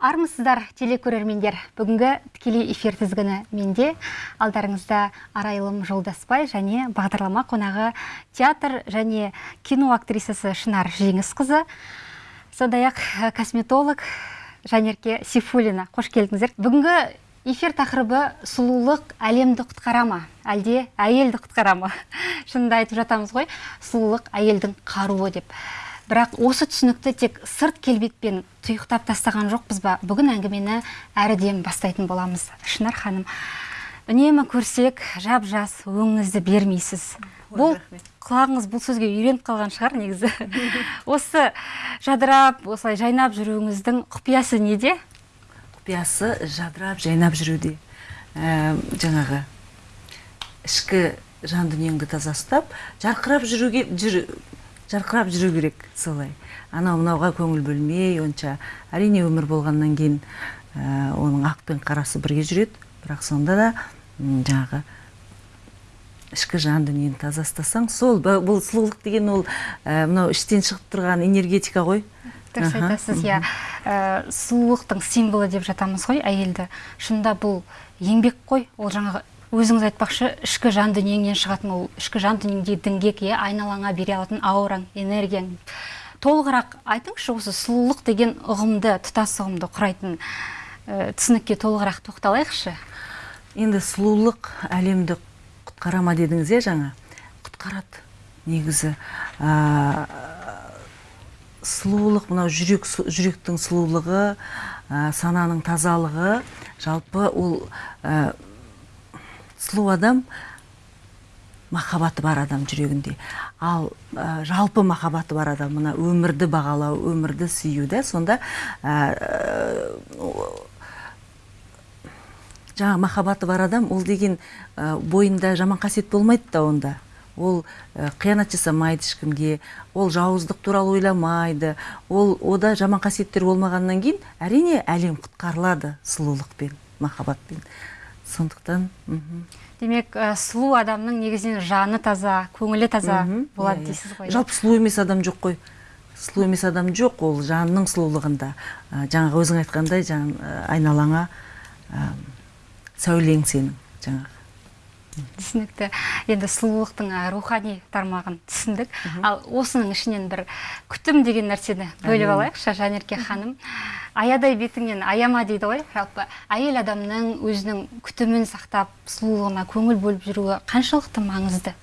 армысыздар телекөрермендер. Бүгінгі тікелей эфир тізгіні менде. Алдарыңызда арайлым жолдасбай және бағдарлама қонағы театр және кино актрисасы шынар жеңісқызы. Сондай ақ косметолог жанерке сейфуллина қош келдіңіздер. Бүгінгі эфир тақырыбы сұлулық әлемді құтқара ма әлде әйелді құтқара ма шынында айтып жатамыз ғой. Сұлулық әйелдің қаруы деп. Бірақ осы түсінікті тек сырт келбетпен тұйықтап тастаған жоқпыз ба? Бүгін әңгімені әріден бастайтын боламыз. Шынар ханым үнемі көрсек жап жас өңіңізді бермейсіз бұл құлағыңыз бұл сөзге үйреніп қалған шығар негізі. Осы жадырап осылай жайнап жүруіңіздің құпиясы неде? Құпиясы жадырап жайнап жүруде. Ә, жаңағы ішкі жан дүниеңді таза ұстап жарқырап жүруге жүр, жарқырап жүру керек солай. Анау мынауға көңіл бөлмей онша. Әрине өмір болғаннан кейін ә, оның ақ пен қарасы бірге жүреді. Бірақ сонда да жаңағы ішкі жан дүниені таза ұстасаң сол бұл сұлулық деген ол ә, мынау іштен шығып тұрған энергетика ғой. Дұрыс айтасыз иә. Ә, сұлулықтың символы деп жатамыз ғой әйелді. Шынында бұл еңбек қой. Ол жаңағы өзіңіз айтпақшы ішкі жан дүниеңнен шығатын ол ішкі жан дүниеңде діңгек иә айналаңа бере алатын аураң энергияң. Толығырақ айтыңызшы осы сұлулық деген ұғымды тұтас ұғымды құрайтын ә, түсінікке толығырақ тоқталайықшы. Енді сұлулық әлемді құтқара ма дедіңіз иә жаңа? Құтқарады негізі. Ә, сұлулық мынау жүрек жүректің сұлулығы ә, сананың тазалығы. Жалпы ол сұлу адам махаббаты бар адам жүрегінде. Ал ә, жалпы махаббаты бар адам мына өмірді бағалау өмірді сүю да сонда ә, жаңа махаббаты бар адам ол деген ә, бойында жаман қасиет болмайды да онда. Ол ә, қиянат жасамайды ешкімге ол жауыздық туралы ойламайды ол ода жаман қасиеттер болмағаннан кейін әрине әлем құтқарылады сұлулықпен махаббатпен. Сондықтан демек ә, сұлу адамның негізінен жаны таза көңілі таза болады иә, дейсіз ғой жалпы сұлу емес адам жоқ қой. Сұлу емес адам жоқ ол жанның сұлулығында. Ә, жаңағы өзің айтқандай жан айналаңа ә, сәулең сенің жаңағы. Түсінікті. Енді сұлулықтың рухани тармағын түсіндік. Ал осының ішінен бір күтім деген нәрсені бөліп алайықшы жанерке ханым. Аядай бетіңнен аяма дейді ғой. Жалпы әйел адамның өзінің күтімін сақтап сұлулығына көңіл бөліп жүруі қаншалықты маңызды?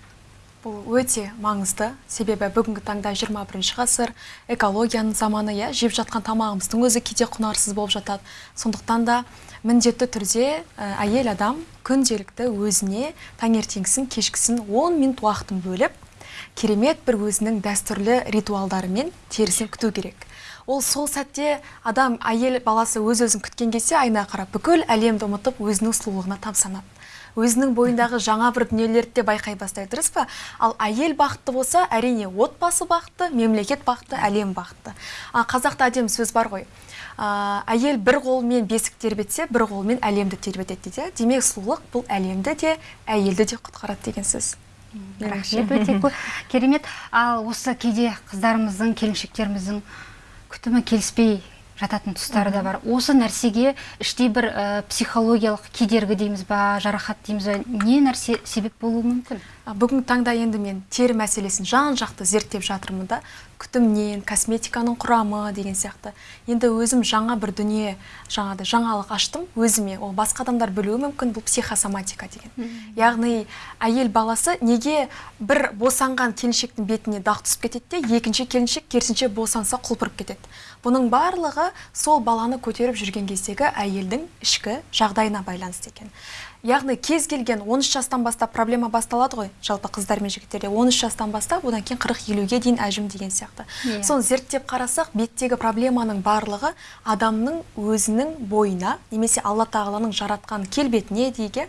Бұл өте маңызды. Себебі бүгінгі таңда 21 ғасыр экологияның заманы иә жеп жатқан тамағымыздың өзі кейде құнарсыз болып жатады. Сондықтан да міндетті түрде әйел адам күнделікті өзіне таңертеңгісін кешкісін 10 минут уақытын бөліп керемет бір өзінің дәстүрлі ритуалдарымен терісін күту керек. Ол сол сәтте адам әйел баласы өз өзін күткен кезде айнаға қарап бүкіл әлемді ұмытып өзінің сұлулығына тамсанады. Өзінің бойындағы жаңа бір дүниелерді де байқай бастайды дұрыс па? Ал әйел бақытты болса әрине отбасы бақытты мемлекет бақытты әлем бақытты. А қазақта әдемі сөз бар ғой. Ә, әйел бір қолымен бесік тербетсе бір қолымен әлемді тербетеді дейді. Демек сұлулық бұл әлемді де әйелді де құтқарады деген сөз. Рахмет. Өте керемет. Ал осы кейде қыздарымыздың келіншектеріміздің күтімі келіспей жататын тұстары да бар. Осы нәрсеге іштей бір ә, психологиялық кедергі дейміз ба жарақат дейміз ба не нәрсе себеп болуы мүмкін? Бүгінгі таңда енді мен тері мәселесін жан жақты зерттеп жатырмын да күтімнен косметиканың құрамы деген сияқты. Енді өзім жаңа бір дүние жаңағыдай жаңалық аштым өзіме. Ол басқа адамдар білуі мүмкін бұл психосоматика деген. Яғни әйел баласы неге бір босанған келіншектің бетіне дақ түсіп кетеді де екінші келіншек керісінше босанса құлпырып кетеді? Бұның барлығы сол баланы көтеріп жүрген кездегі әйелдің ішкі жағдайына байланысты екен яғни кез келген 13 жастан бастап проблема басталады ғой жалпы қыздар мен жігіттерде 13 жастан бастап одан кейін 40-50-ге дейін әжім деген сияқты yeah. Иә. соны зерттеп қарасақ беттегі проблеманың барлығы адамның өзінің бойына немесе алла тағаланың жаратқан келбетіне дейге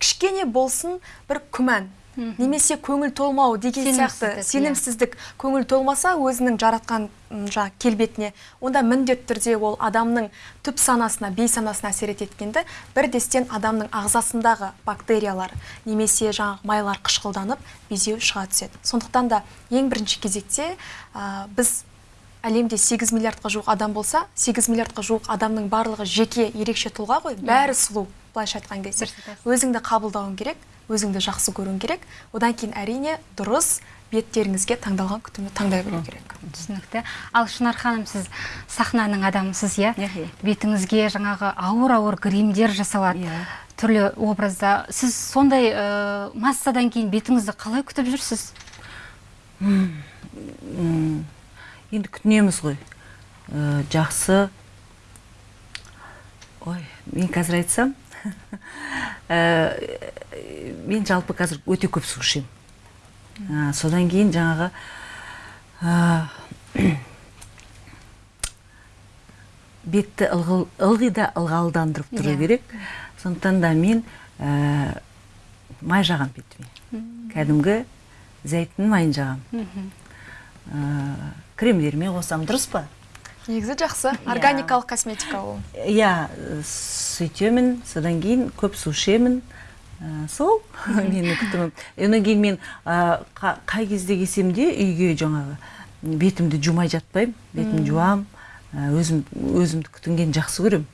кішкене болсын бір күмән немесе көңіл толмау деген сияқты иә. сенімсіздік. көңіл толмаса өзінің жаратқан жаңа келбетіне онда міндетті түрде ол адамның түп санасына бейсанасына әсер ететкенді бірдестен адамның ағзасындағы бактериялар немесе жаңағы майлар қышқылданып безеу шыға түседі. Сондықтан да ең бірінші кезекте ә, біз әлемде 8 миллиардқа жуық адам болса 8 миллиардқа жуық адамның барлығы жеке ерекше тұлға ғой. Бәрі сұлу былайша айтқан кезде. Өзіңді қабылдауың керек. Өзіңді жақсы көруің керек. Одан кейін әрине дұрыс беттеріңізге таңдалған күтімді таңдай білу керек. Түсінікті. Ал шынар ханым сіз сахнаның адамысыз иә? Бетіңізге жаңағы ауыр ауыр гримдер жасалады. Иә. түрлі образда. Сіз сондай ә, массадан кейін бетіңізді қалай күтіп жүрсіз? Енді күтінеміз ғой. Э, жақсы. Ой мен қазір айтсам мен жалпы қазір өте көп су ішемін содан кейін жаңағы бетті ылғи да ылғалдандырып тұру Иә. керек. Сондықтан да мен май жағамын бетіме. Кәдімгі зәйтүн майын жағамын ә, кремдеріме қосамын дұрыс па? Негізі жақсы органикалық косметика ол. Иә сөйтемін содан кейін көп су ішемін ә, сол менің күтімім одан кейін мен ә, қа- қай кезде келсем де үйге жаңағы бетімді жумай жатпаймын бетімді жуамын ә, өзім өзімді күтінгенді жақсы көремін.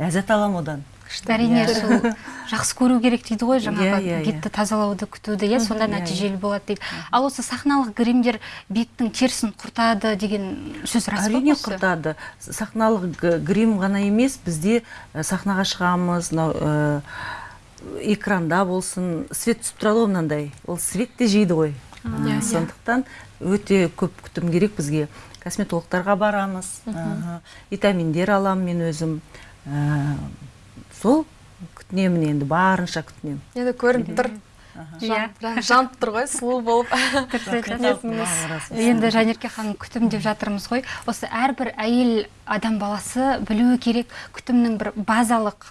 Ләззат аламын одан. Әрине Иә. сол жақсы көру керек дейді ғой жаңағы Иә, иә, иә. бетті тазалауды күтуді. Иә сонда Иә, нәтижелі болады дейді. ал осы сахналық гримдер беттің терісін құртады деген сөз рас па әрине құртады. Сахналық грим ғана емес бізде сахнаға шығамыз мынау экранда болсын. Свет түсіп тұрады ғой мынандай. Ол свет те жейді ғой. Иә, иә. сондықтан өте көп күтім керек бізге. Косметологтарға барамыз. Витаминдер аламын мен өзім. Сол күтінемін енді барынша күтінемін. Енді көрініп тұр. Иә. Жан- жан- жанып тұр ғой сұлу болып. Енді жанерке ханым күтім деп жатырмыз ғой. Осы әрбір әйел адам баласы білуі керек. Күтімнің бір базалық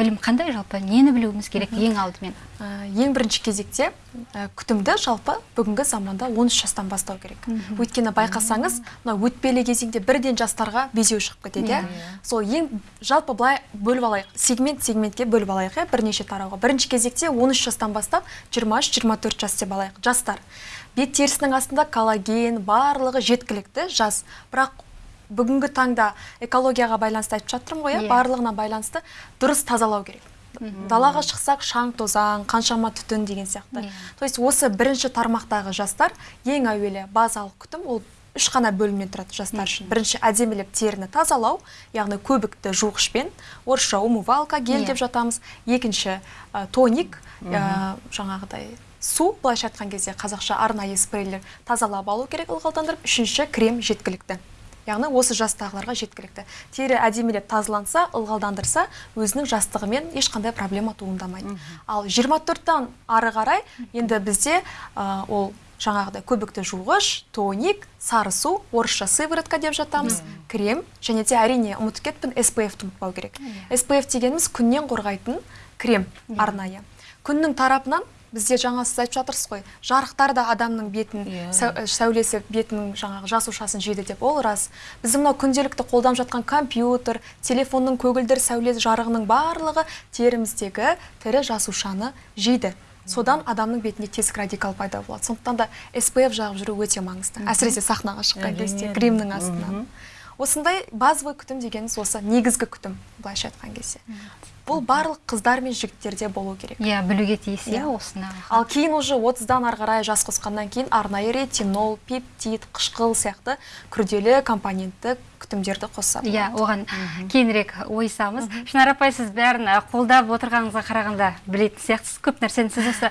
білім қандай жалпы? Нені білуіміз керек ең алдымен? Ә, ең бірінші кезекте ә, күтімді жалпы бүгінгі заманда 13 жастан бастау керек. Өйткені байқасаңыз мына өтпелі кезеңде бірден жастарға безеу шығып кетеді иә? Сол ең жалпы былай бөліп алайық. Сегмент сегментке бөліп алайық иә? Бірнеше тарауға. Бірінші кезекте 13 жастан бастап 23-24 жас деп алайық. Жастар. Бет терісінің астында коллаген барлығы жеткілікті жас. Бірақ бүгінгі таңда экологияға байланысты айтып жатырмын ғой иә? Иә. барлығына байланысты дұрыс тазалау керек. Далаға шықсақ шаң тозаң қаншама түтін деген сияқты. Иә. то есть осы бірінші тармақтағы жастар ең әуелі базалық күтім ол үш қана бөлімнен тұрады жастар үшін. Бірінші әдемілеп теріні тазалау яғни көбікті жуғышпен орысша умывалка гель Иә. деп жатамыз. Екінші ә, тоник ә, жаңағыдай су былайша айтқан кезде қазақша арнайы спрейлер тазалап алу керек ылғалдандырып. Үшінші крем жеткілікті. Яғни осы жастағыларға жеткілікті. Тері әдемілеп тазаланса ылғалдандырса өзінің жастығымен ешқандай проблема туындамайды. Ал 24-тан ары қарай енді бізде ә, ол жаңағыдай көбікті жуғыш тоник сары су орысша сыворотка деп жатамыз крем және де әрине ұмытып кеттім SPF-ті ұмытпау керек. SPF дегеніміз күннен қорғайтын крем арнайы. Күннің тарапынан бізде жаңа сіз айтып жатырсыз ғой жарықтар да адамның бетін Иә. сәу- сәулесі бетінің жаңағы жасушасын жейді деп ол рас. Біздің мынау күнделікті қолданып жатқан компьютер телефонның көгілдір сәуле жарығының барлығы теріміздегі тірі жасушаны жейді. Содан адамның бетінде тесік радикал пайда болады. Сондықтан да SPF жағып жүру өте маңызды. Әсіресе сахнаға шыққан кезде гримнің астынан. Осындай базовый күтім дегеніміз осы негізгі күтім былайша айтқан кезде. Бұл барлық қыздар мен жігіттерде болу керек. Иә білуге тиіс иә Иә. осыны ал кейін уже 30-дан ары қарай жас қосқаннан кейін арнайы ретинол пептид қышқыл сияқты күрделі компонентті күтімдерді қосса иә оған кейінірек ойысамыз. Шынар апай сіз бәрін қолдап отырғаныңызға қарағанда білетін сияқтысыз. Көп нәрсені сіз осы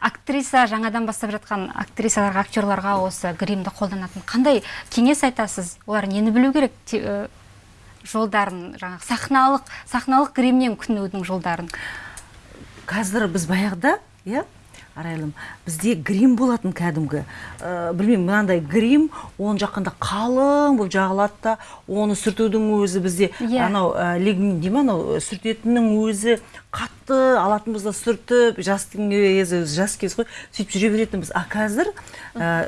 актриса жаңадан бастап жатқан актрисаларға актерларға осы гримді қолданатын қандай кеңес айтасыз? Олар нені білу керек? Жолдарын жаңағы сахналық сахналық гримнен күтінудің жолдарын. Қазір біз баяғыда иә арайлым бізде грим болатын кәдімгі. Ә, білмеймін мынандай грим оны жаққанда қалың болып жағылады да оны сүртудің өзі бізде Иә. анау ә, лигнин дей ма анау сүртетіннің өзі қатты алатынбыз да сүртіп жас кез жас кез ғой сөйтіп жүре беретінбіз. А қазір ә,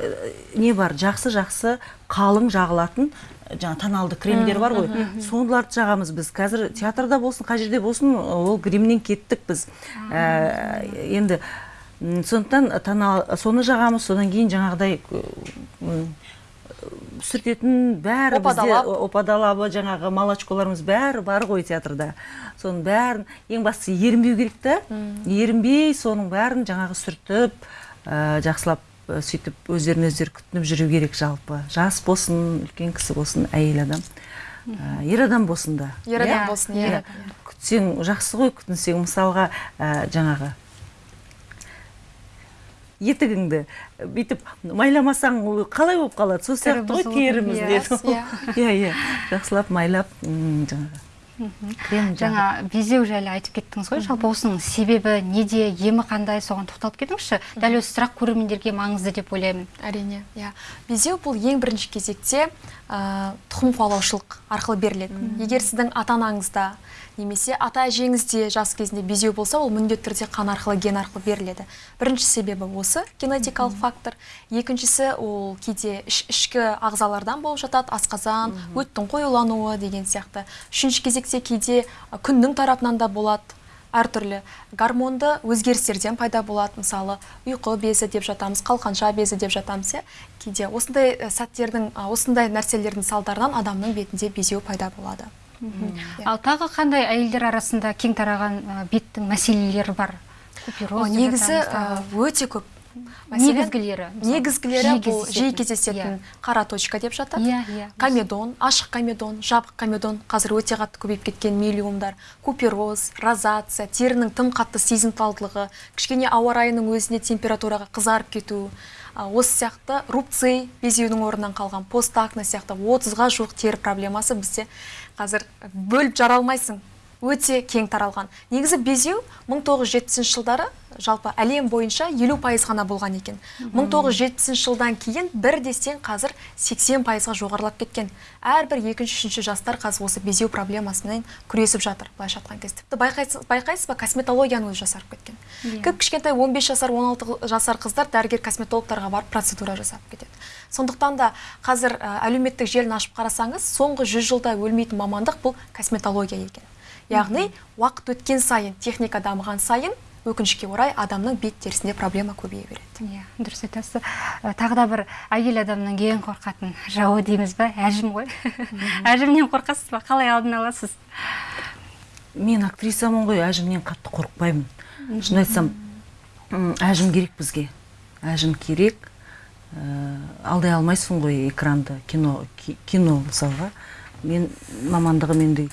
не бар жақсы жақсы қалың жағылатын жаңа тоналды кремдер бар ғой. Сондайларды жағамыз біз. Қазір театрда болсын қай жерде болсын ол гримнен кеттік біз. Ә, енді сондықтан тонал соны жағамыз содан кейін жаңағыдай сүртетін бәрі бізде опа-далабы жаңағы молочколарымыз бәрі бар ғой театрда. Соның бәрін ең бастысы ерінбеу керек та. Ерінбей соның бәрін жаңағы сүртіп ә, жақсылап сөйтіп өздерін өздері күтініп жүру керек жалпы жас болсын үлкен кісі болсын әйел адам ә, ер адам болсын да ер адам Иә? болсын Иә. ер күтсең жақсы ғой күтінсең мысалға ә, жаңағы етігіңді бүйтіп майламасаң ол қалай болып қалады сол сияқты ғой теріміз иә. деді Иә. иә иә жақсылап майлап жаңағы. Жаңа безеу жайлы айтып кеттіңіз ғой жалпы осының себебі неде емі қандай соған тоқталып кетіңізші. Дәл осы сұрақ көрермендерге маңызды деп ойлаймын. Әрине иә. Безеу бұл ең бірінші кезекте ә, тұқым қуалаушылық арқылы беріледі егер сіздің ата анаңызда немесе ата әжеңізде жас кезінде безеу болса ол міндетті түрде қан арқылы ген арқылы беріледі. Бірінші себебі осы генетикалық фактор. Екіншісі ол кейде іш- ішкі ағзалардан болып жатады асқазан өттің қоюлануы деген сияқты. Үшінші кезекте кейде күннің тарапынан да болады әртүрлі. Гормонды өзгерістерден пайда болады. Мысалы ұйқы безі деп жатамыз қалқанша безі деп жатамыз иә. Кейде осындай ә, сәттердің осындай нәрселердің салдарынан адамның бетінде безеу пайда болады. Ал тағы қандай әйелдер арасында кең тараған беттің мәселелері бар? О, купероз негізі өте көп. Негізгілері негізгілері бұл жиі кездесетін. кездесетін қара точка деп жатады. Иә, иә. комедон ашық комедон жабық комедон. Қазір өте қатты көбейіп кеткен миллиумдар купероз розация терінің тым қатты сезімталдылығы кішкене ауа райының өзіне температураға қызарып кету а, осы сияқты рубций безеудің орнынан қалған постакне сияқты отызға жуық тері проблемасы бізде қазір бөліп жара алмайсың өте кең таралған. Негізі безеу 1970 жылдары жалпы әлем бойынша елу пайыз ғана болған екен. 1970 жылдан кейін бір дестен қазір 80 пайызға жоғарылап кеткен. Әрбір екінші үшінші жастар қазір осы безеу проблемасымен күресіп жатыр былайша айтқан кезде. Тіпті байқайсыз, байқайсыз ба? Косметологияның өзі жасарып кеткен. Иә. кіп кішкентай 15 жасар 16 жасар қыздар дәрігер косметологтарға барып процедура жасап кетеді. Сондықтан да қазір әлеуметтік желіні ашып қарасаңыз соңғы 100 жылда өлмейтін мамандық бұл косметология екен. Яғни уақыт өткен сайын техника дамыған сайын өкінішке орай адамның бет терісінде проблема көбейе береді. Иә дұрыс айтасыз. Тағы да бір әйел адамның ең қорқатын жауы дейміз ба? Әжім ғой. Әжімнен қорқасыз ба? Қалай алдын аласыз? Мен актрисамын ғой әжімнен қатты қорықпаймын. Шын айтсам әжім керек бізге. Әжім керек. Ә, алдай алмайсың ғой экранды кино ки- кино мысалға. Мен мамандығым енді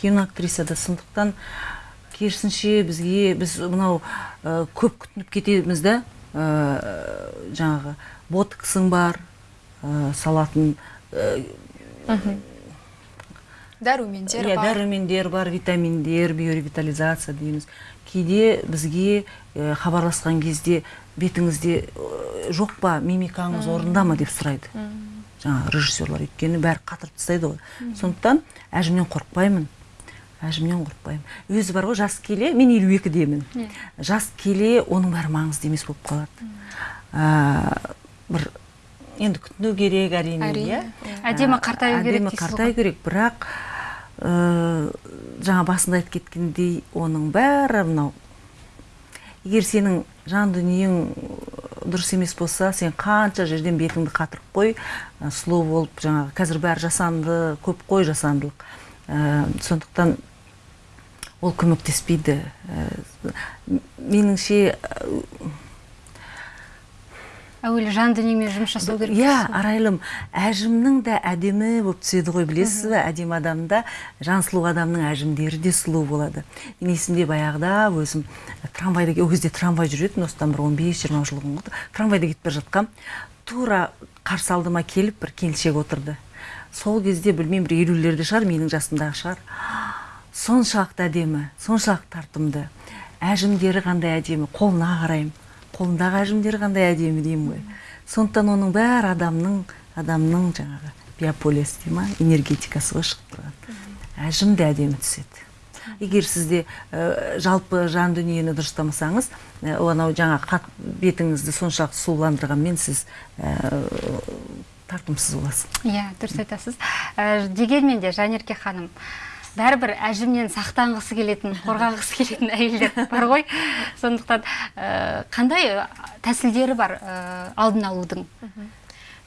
кино актрисада сондықтан керісінше бізге біз мынау ә, көп күтініп кетеміз да ә, жаңағы ботоксың бар ә, салатын дәрумендер иә бар. дәрумендер бар витаминдер биоревитализация дейміз. Кейде бізге хабарласқан кезде бетіңізде жоқ па мимикаңыз орнында ма деп сұрайды. Жаңағы режиссерлар өйткені бәрі қатырып тастайды ғой. Сондықтан әжімнен қорықпаймын. Әжімнен қорықпаймын өзі бар ғой жас келе мен елу екідемін жас келе оның бәрі маңызды емес болып қалады. Ә, бір енді күтіну керек әрине иә. иә. Әдемі қартаю керек әдемі қартаю керек бірақ ә, жаңа басында айтып кеткендей оның бәрі мынау. Егер сенің жан дүниең дұрыс емес болса сен қанша жерден бетіңді қатырып қой ә, сұлу болып жаңағы қазір бәрі жасанды көп қой жасандылық. Ә, сондықтан ол көмектеспейді. Ә, меніңше әуелі жан дүниемен жұмыс жасау керек иә арайлым әжімнің де әдемі болып түседі ғой білесіз бе? Әдемі адамда жан сұлу адамның әжімдері де сұлу болады. Мен есімде баяғыда өзім трамвайда ол кезде трамвай жүретін осыдан бір 15-20 жыл бұрын трамвайда кетіп бара жатқам. Тура қарсы алдыма келіп бір келіншек отырды. Сол кезде білмеймін бір елулерде шығар менің жасымдағы шығар. Соншалықты әдемі соншалықты тартымды. Әжімдері қандай әдемі қолына қараймын. Қолындағы әжімдері қандай әдемі деймін ғой. Сондықтан оның бәрі адамның адамның жаңағы биополис дей ма энергетикасы ғой шығып тұрған. Әжім де әдемі түседі. Егер сізде ә, жалпы жан дүниені дұрыстамасаңыз ә, анау жаңа қат бетіңізді соншалықты сұлуландырғанмен сіз ә, тартымсыз боласыз. Иә дұрыс айтасыз. Ә, дегенмен де жанерке ханым бәрібір әжімнен сақтанғысы келетін қорғанғысы келетін әйелдер бар ғой. Сондықтан ә, қандай тәсілдері бар ә, алдын алудың?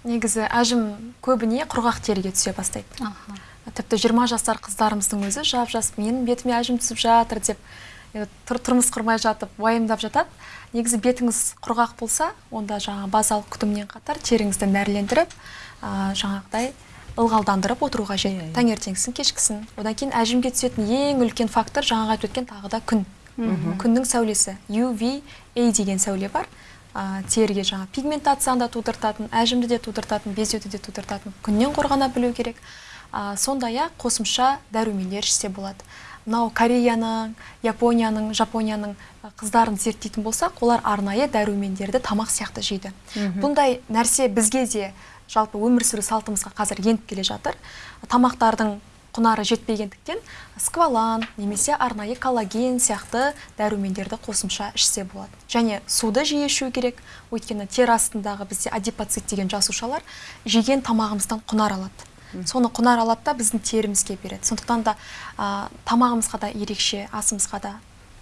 Негізі әжім көбіне құрғақ теріге түсе бастайды. Аха. тіпті 20 жасар қыздарымыздың өзі жап жас менің бетіме әжім түсіп жатыр деп тұр- тұрмыс құрмай жатып уайымдап жатады. Негізі бетіңіз құрғақ болса онда жаңа базалық күтіммен қатар теріңізді нәрлендіріп ә, жаңағыдай ылғалдандырып отыру қажет таңертеңгісін кешкісін. Одан кейін әжімге түсетін ең үлкен фактор жаңағы айтып өткен тағы да күн. Күннің сәулесі. UVA деген сәуле бар. Ә, теріге жаңа пигментацияны да тудыртатын әжімді де тудыртатын безеуді де тудыртатын күннен қорғана білу керек. Ә, сондай ақ қосымша дәрумендер ішсе болады. Мынау кореяның японияның жапонияның қыздарын зерттейтін болсақ олар арнайы дәрумендерді тамақ сияқты жейді. Бұндай нәрсе бізге де жалпы өмір сүру салтымызға қазір еніп келе жатыр. Тамақтардың құнары жетпегендіктен сквалан немесе арнайы коллаген сияқты дәрумендерді қосымша ішсе болады. Және суды жиі ішу керек. Өйткені тері астындағы бізде адипоцит деген жасушалар жеген тамағымыздан құнар алады. Соны құнар алады да біздің терімізге береді. Сондықтан да а, тамағымызға да ерекше асымызға да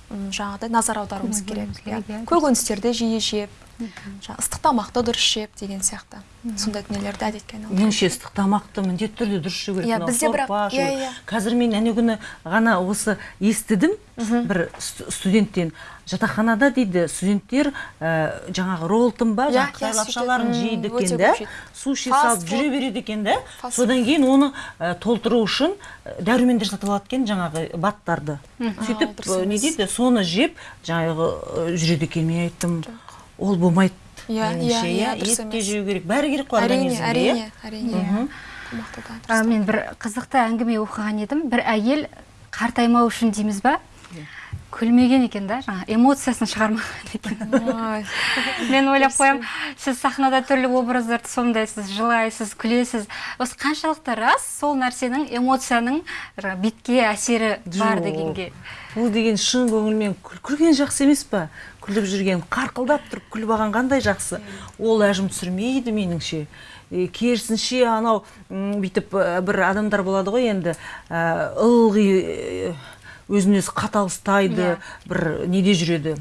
жаңағыдай назар аударуымыз керек. Иә. көкөністерді жиі жеп жаңа ыстық тамақты дұрыс жеп деген сияқты. Сондай дүниелерді әдетке айналдыру. Меніңше ыстық тамақты міндетті түрде дұрыс ішу керек. Иә, бізде бірақ- иә, иә. қазір мен әне күні ғана осы естідім. Бір сту- студенттен жатақханада дейді студенттер ә, жаңағы роллтон ба Иә, жаңағы иә, қытай лапшаларын жейді екен да. суши салып жүре береді екен да. Содан кейін оны ә, толтыру үшін ә, дәрумендер сатып алады екен жаңағы баттарды. Сөйтіп не дейді соны жеп жаңағы жүреді екен мен айттым. Ол болмайды. Иә, меніңше, иә, иә, дұрыс ет те емес. жеу керек. Бәрі керек қой әрине организмге, иә? әрине әрине дұрыс. мен бір қызықты әңгіме оқыған едім. Бір әйел қартаймау үшін дейміз ба? Күлмеген екен да жаңа эмоциясын шығармаған екен. Мен ойлап қоямын сіз сахнада түрлі образдарды сомдайсыз жылайсыз күлесіз. Осы қаншалықты рас сол нәрсенің эмоцияның жаңа бетке әсері бар дегенге. Бұл деген шын көңілмен күл- күлген жақсы емес па? Күліп жүрген қарқылдап тұрып күліп алған қандай жақсы. Ол әжім түсірмейді меніңше. Керісінше анау бүйтіп бір адамдар болады ғой енді ылғи өзін өзі қатал ұстайды Иә. бір неде жүреді.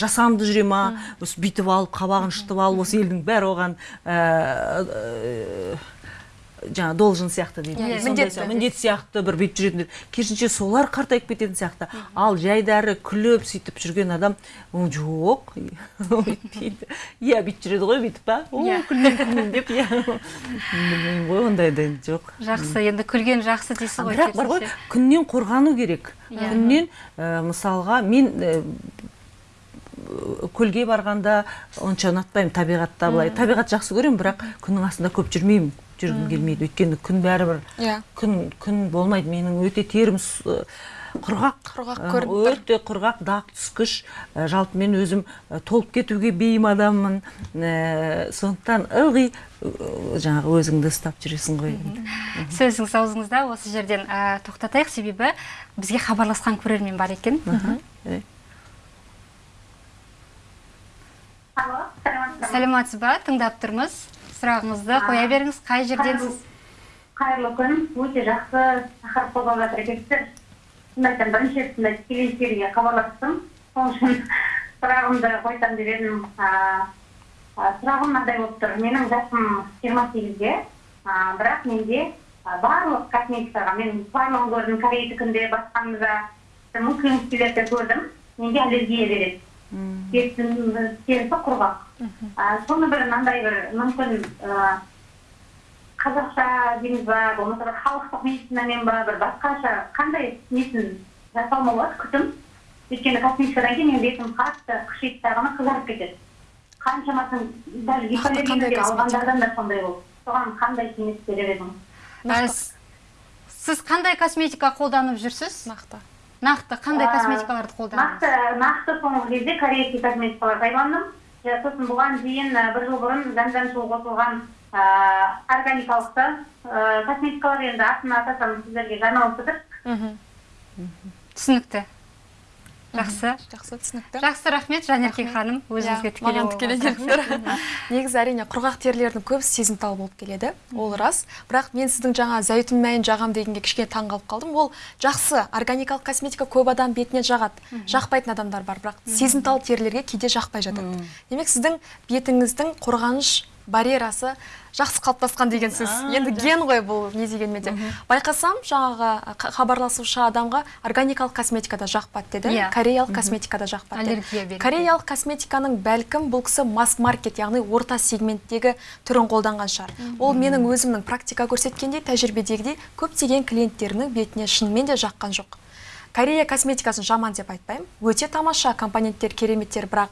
Жасанды жүре ма? Осы бүйтіп алып қабағын шытып алып осы елдің бәрі оған жаңа должен сияқты дейді. Иә, Сондай міндетті. сияқты, міндет сияқты бір бүйтіп жүретіндер керісінше солар қартайып кететін сияқты. Ал жайдары күліп сөйтіп жүрген адам жоқ өйтпейді иә бүйтіп жүреді ғой бүйтіп па? О Иә. деп. Иә. Білмеймін ғой ондайда енді жоқ. Жақсы енді күлген жақсы дейсіз ғой бірақ бар ғой күннен қорғану керек. Иә. күннен ә, мысалға мен ә, көлге барғанда онша ұнатпаймын табиғатта былай. Табиғат жақсы көремін бірақ күннің астында көп жүрмеймін. Жүргім келмейді. Өйткені күн бәрібір Иә. күн күн болмайды. Менің өте терім құрғақ. Құрғақ көрініп тұр. өте құрғақ дақ түскіш. Жалпы мен өзім толып кетуге бейім адаммын. Сондықтан ылғи жаңағы өзіңді ұстап жүресің ғой. Сөзіңіз аузыңызда осы жерден ә, тоқтатайық. Себебі бізге хабарласқан көрермен бар екен. Алло, саламатсыз ба? Тыңдап тұрмыз. Сұрағыңызды қоя беріңіз қай жерденсіз Қайырлы күн, өте жақсы тақырып қозғап жатыр екенсіздер. Шынымды айтсам бірінші рет сондай тікелей эфирге хабарластым. Сол үшін сұрағымды қойсам деп едім. Сұрағым мынандай болып тұр. Менің жасым жиырма сегізде, бірақ менде барлық косметикаға мен барлығын көрдім корейтікінде басқамызда мүмкін де көрдім. Менде аллергия береді. Терісі терісі құрғақ. А, соны бір мынандай бір мүмкін қазақша дейміз ба болмаса бір халықтық медицинамен ба бір басқаша қандай несін жасауыма болады күтім өйткені косметикадан кейін менің бетім қатты қышиды дағы қызарып кетеді қаншамасын гипоаллергия косметика? алғандардан да сондай болды соған қандай кеңес берер едіңіз сіз қандай косметика қолданып жүрсіз нақты нақты қандай косметикаларды қолданасыз? нақты нақты соңғы кезде корейский косметикалар пайдаландым. Сосын бұған дейін бір жыл бұрын зәмзәм суы қосылған ә, органикалықты косметикалар енді атын атасам сіздерге жарнамалап жатыр мхм. Түсінікті. Жақсы. Жақсы түсінікті. Жақсы рахмет. Жанерке ханым өзіңізге тікелей маған тікелей келдіңдер негізі әрине құрғақ терілердің көбісі сезімтал болып келеді. Ол рас. Бірақ мен сіздің жаңа зәйтүн майын жағам дегенге кішкене таңғалып қалдым. Ол жақсы органикалық косметика көп адам бетіне жағады. Жақпайтын адамдар бар. Бірақ сезімтал терілерге кейде жақпай жатады. Демек сіздің бетіңіздің қорғаныш барьерасы жақсы қалыптасқан деген сөз. А, енді ген ғой бұл не дегенмен де. Байқасам жаңағы хабарласушы адамға органикалық косметикада жақпады деді. Иә. кореялық косметикада жақпады деді. Аллергия береді. кореялық косметиканың бәлкім бұл кісі масс маркет яғни орта сегменттегі түрін қолданған шығар. Ол менің өзімнің практика көрсеткендей тәжірибедегідей көптеген клиенттерінің бетіне шынымен де жаққан жоқ. Корея косметикасын жаман деп айтпаймын. Өте тамаша компоненттер кереметтер бірақ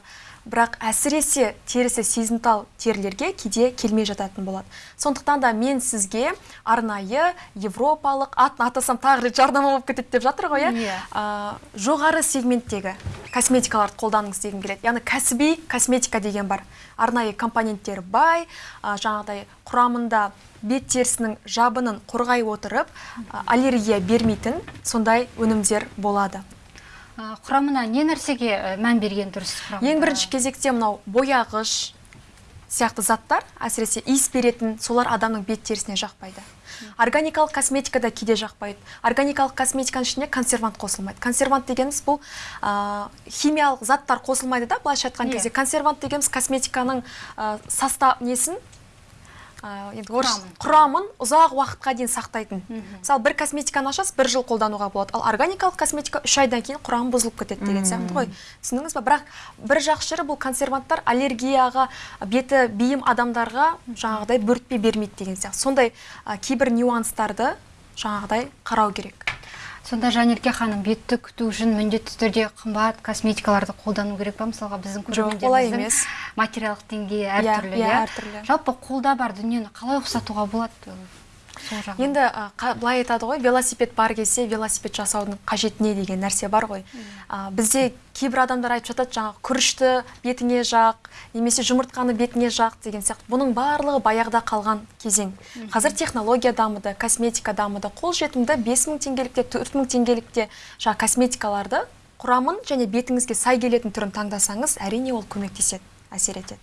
бірақ әсіресе терісі сезімтал терілерге кейде келмей жататын болады. Сондықтан да мен сізге арнайы европалық атын атасам тағы рет жарнама болып кетеді деп жатыр ғой иә? Иә. а, жоғары сегменттегі косметикаларды қолданыңыз дегім келеді. Яғни кәсіби косметика деген бар. Арнайы компоненттері бай а, жаңағыдай құрамында бет терісінің жабынын қорғай отырып аллергия бермейтін сондай өнімдер болады. Құрамына не нәрсеге мән берген дұрыс ең бірінші кезекте мынау бояғыш сияқты заттар әсіресе иіс беретін солар адамның бет терісіне жақпайды. Органикалық косметикада кейде жақпайды. Органикалық косметиканың ішіне консервант қосылмайды. Консервант дегеніміз бұл химиялық заттар қосылмайды да былайша айтқан Иә. кезде. Консервант дегеніміз косметиканың состав несін енді орысша- құрамын. ұзақ уақытқа дейін сақтайтын. Мысалы бір косметиканы ашасыз бір жыл қолдануға болады. Ал органикалық косметика үш айдан кейін құрамы бұзылып кетеді деген сияқты ғой. Түсіндіңіз ба бірақ бір жақсы жері бұл консерванттар аллергияға беті бейім адамдарға жаңағыдай бөртпе бермейді деген сияқты. Сондай кейбір нюанстарды жаңағыдай қарау керек. Сонда жанерке ханым бетті күту үшін міндетті түрде қымбат косметикаларды қолдану керек па мысалға біздің Жоқ, олай емес. материалдық деңгейі Иә, әртүрлі иә, иә әртүрлі. жалпы қолда бар дүниені қалай ұқсатуға болады енді қа- былай айтады ғой велосипед бар кезде велосипед жасаудың қажеті не деген нәрсе бар ғой. Бізде кейбір адамдар айтып жатады жаңағы күрішті бетіңе жақ немесе жұмыртқаны бетіңе жақ деген сияқты. Бұның барлығы баяғыда қалған кезең. Қазір технология дамыды косметика дамыды. Қолжетімді бес мың теңгелікте төрт мың теңгелікте жаңағы косметикаларды құрамын және бетіңізге сай келетін түрін таңдасаңыз әрине ол көмектеседі әсер етеді.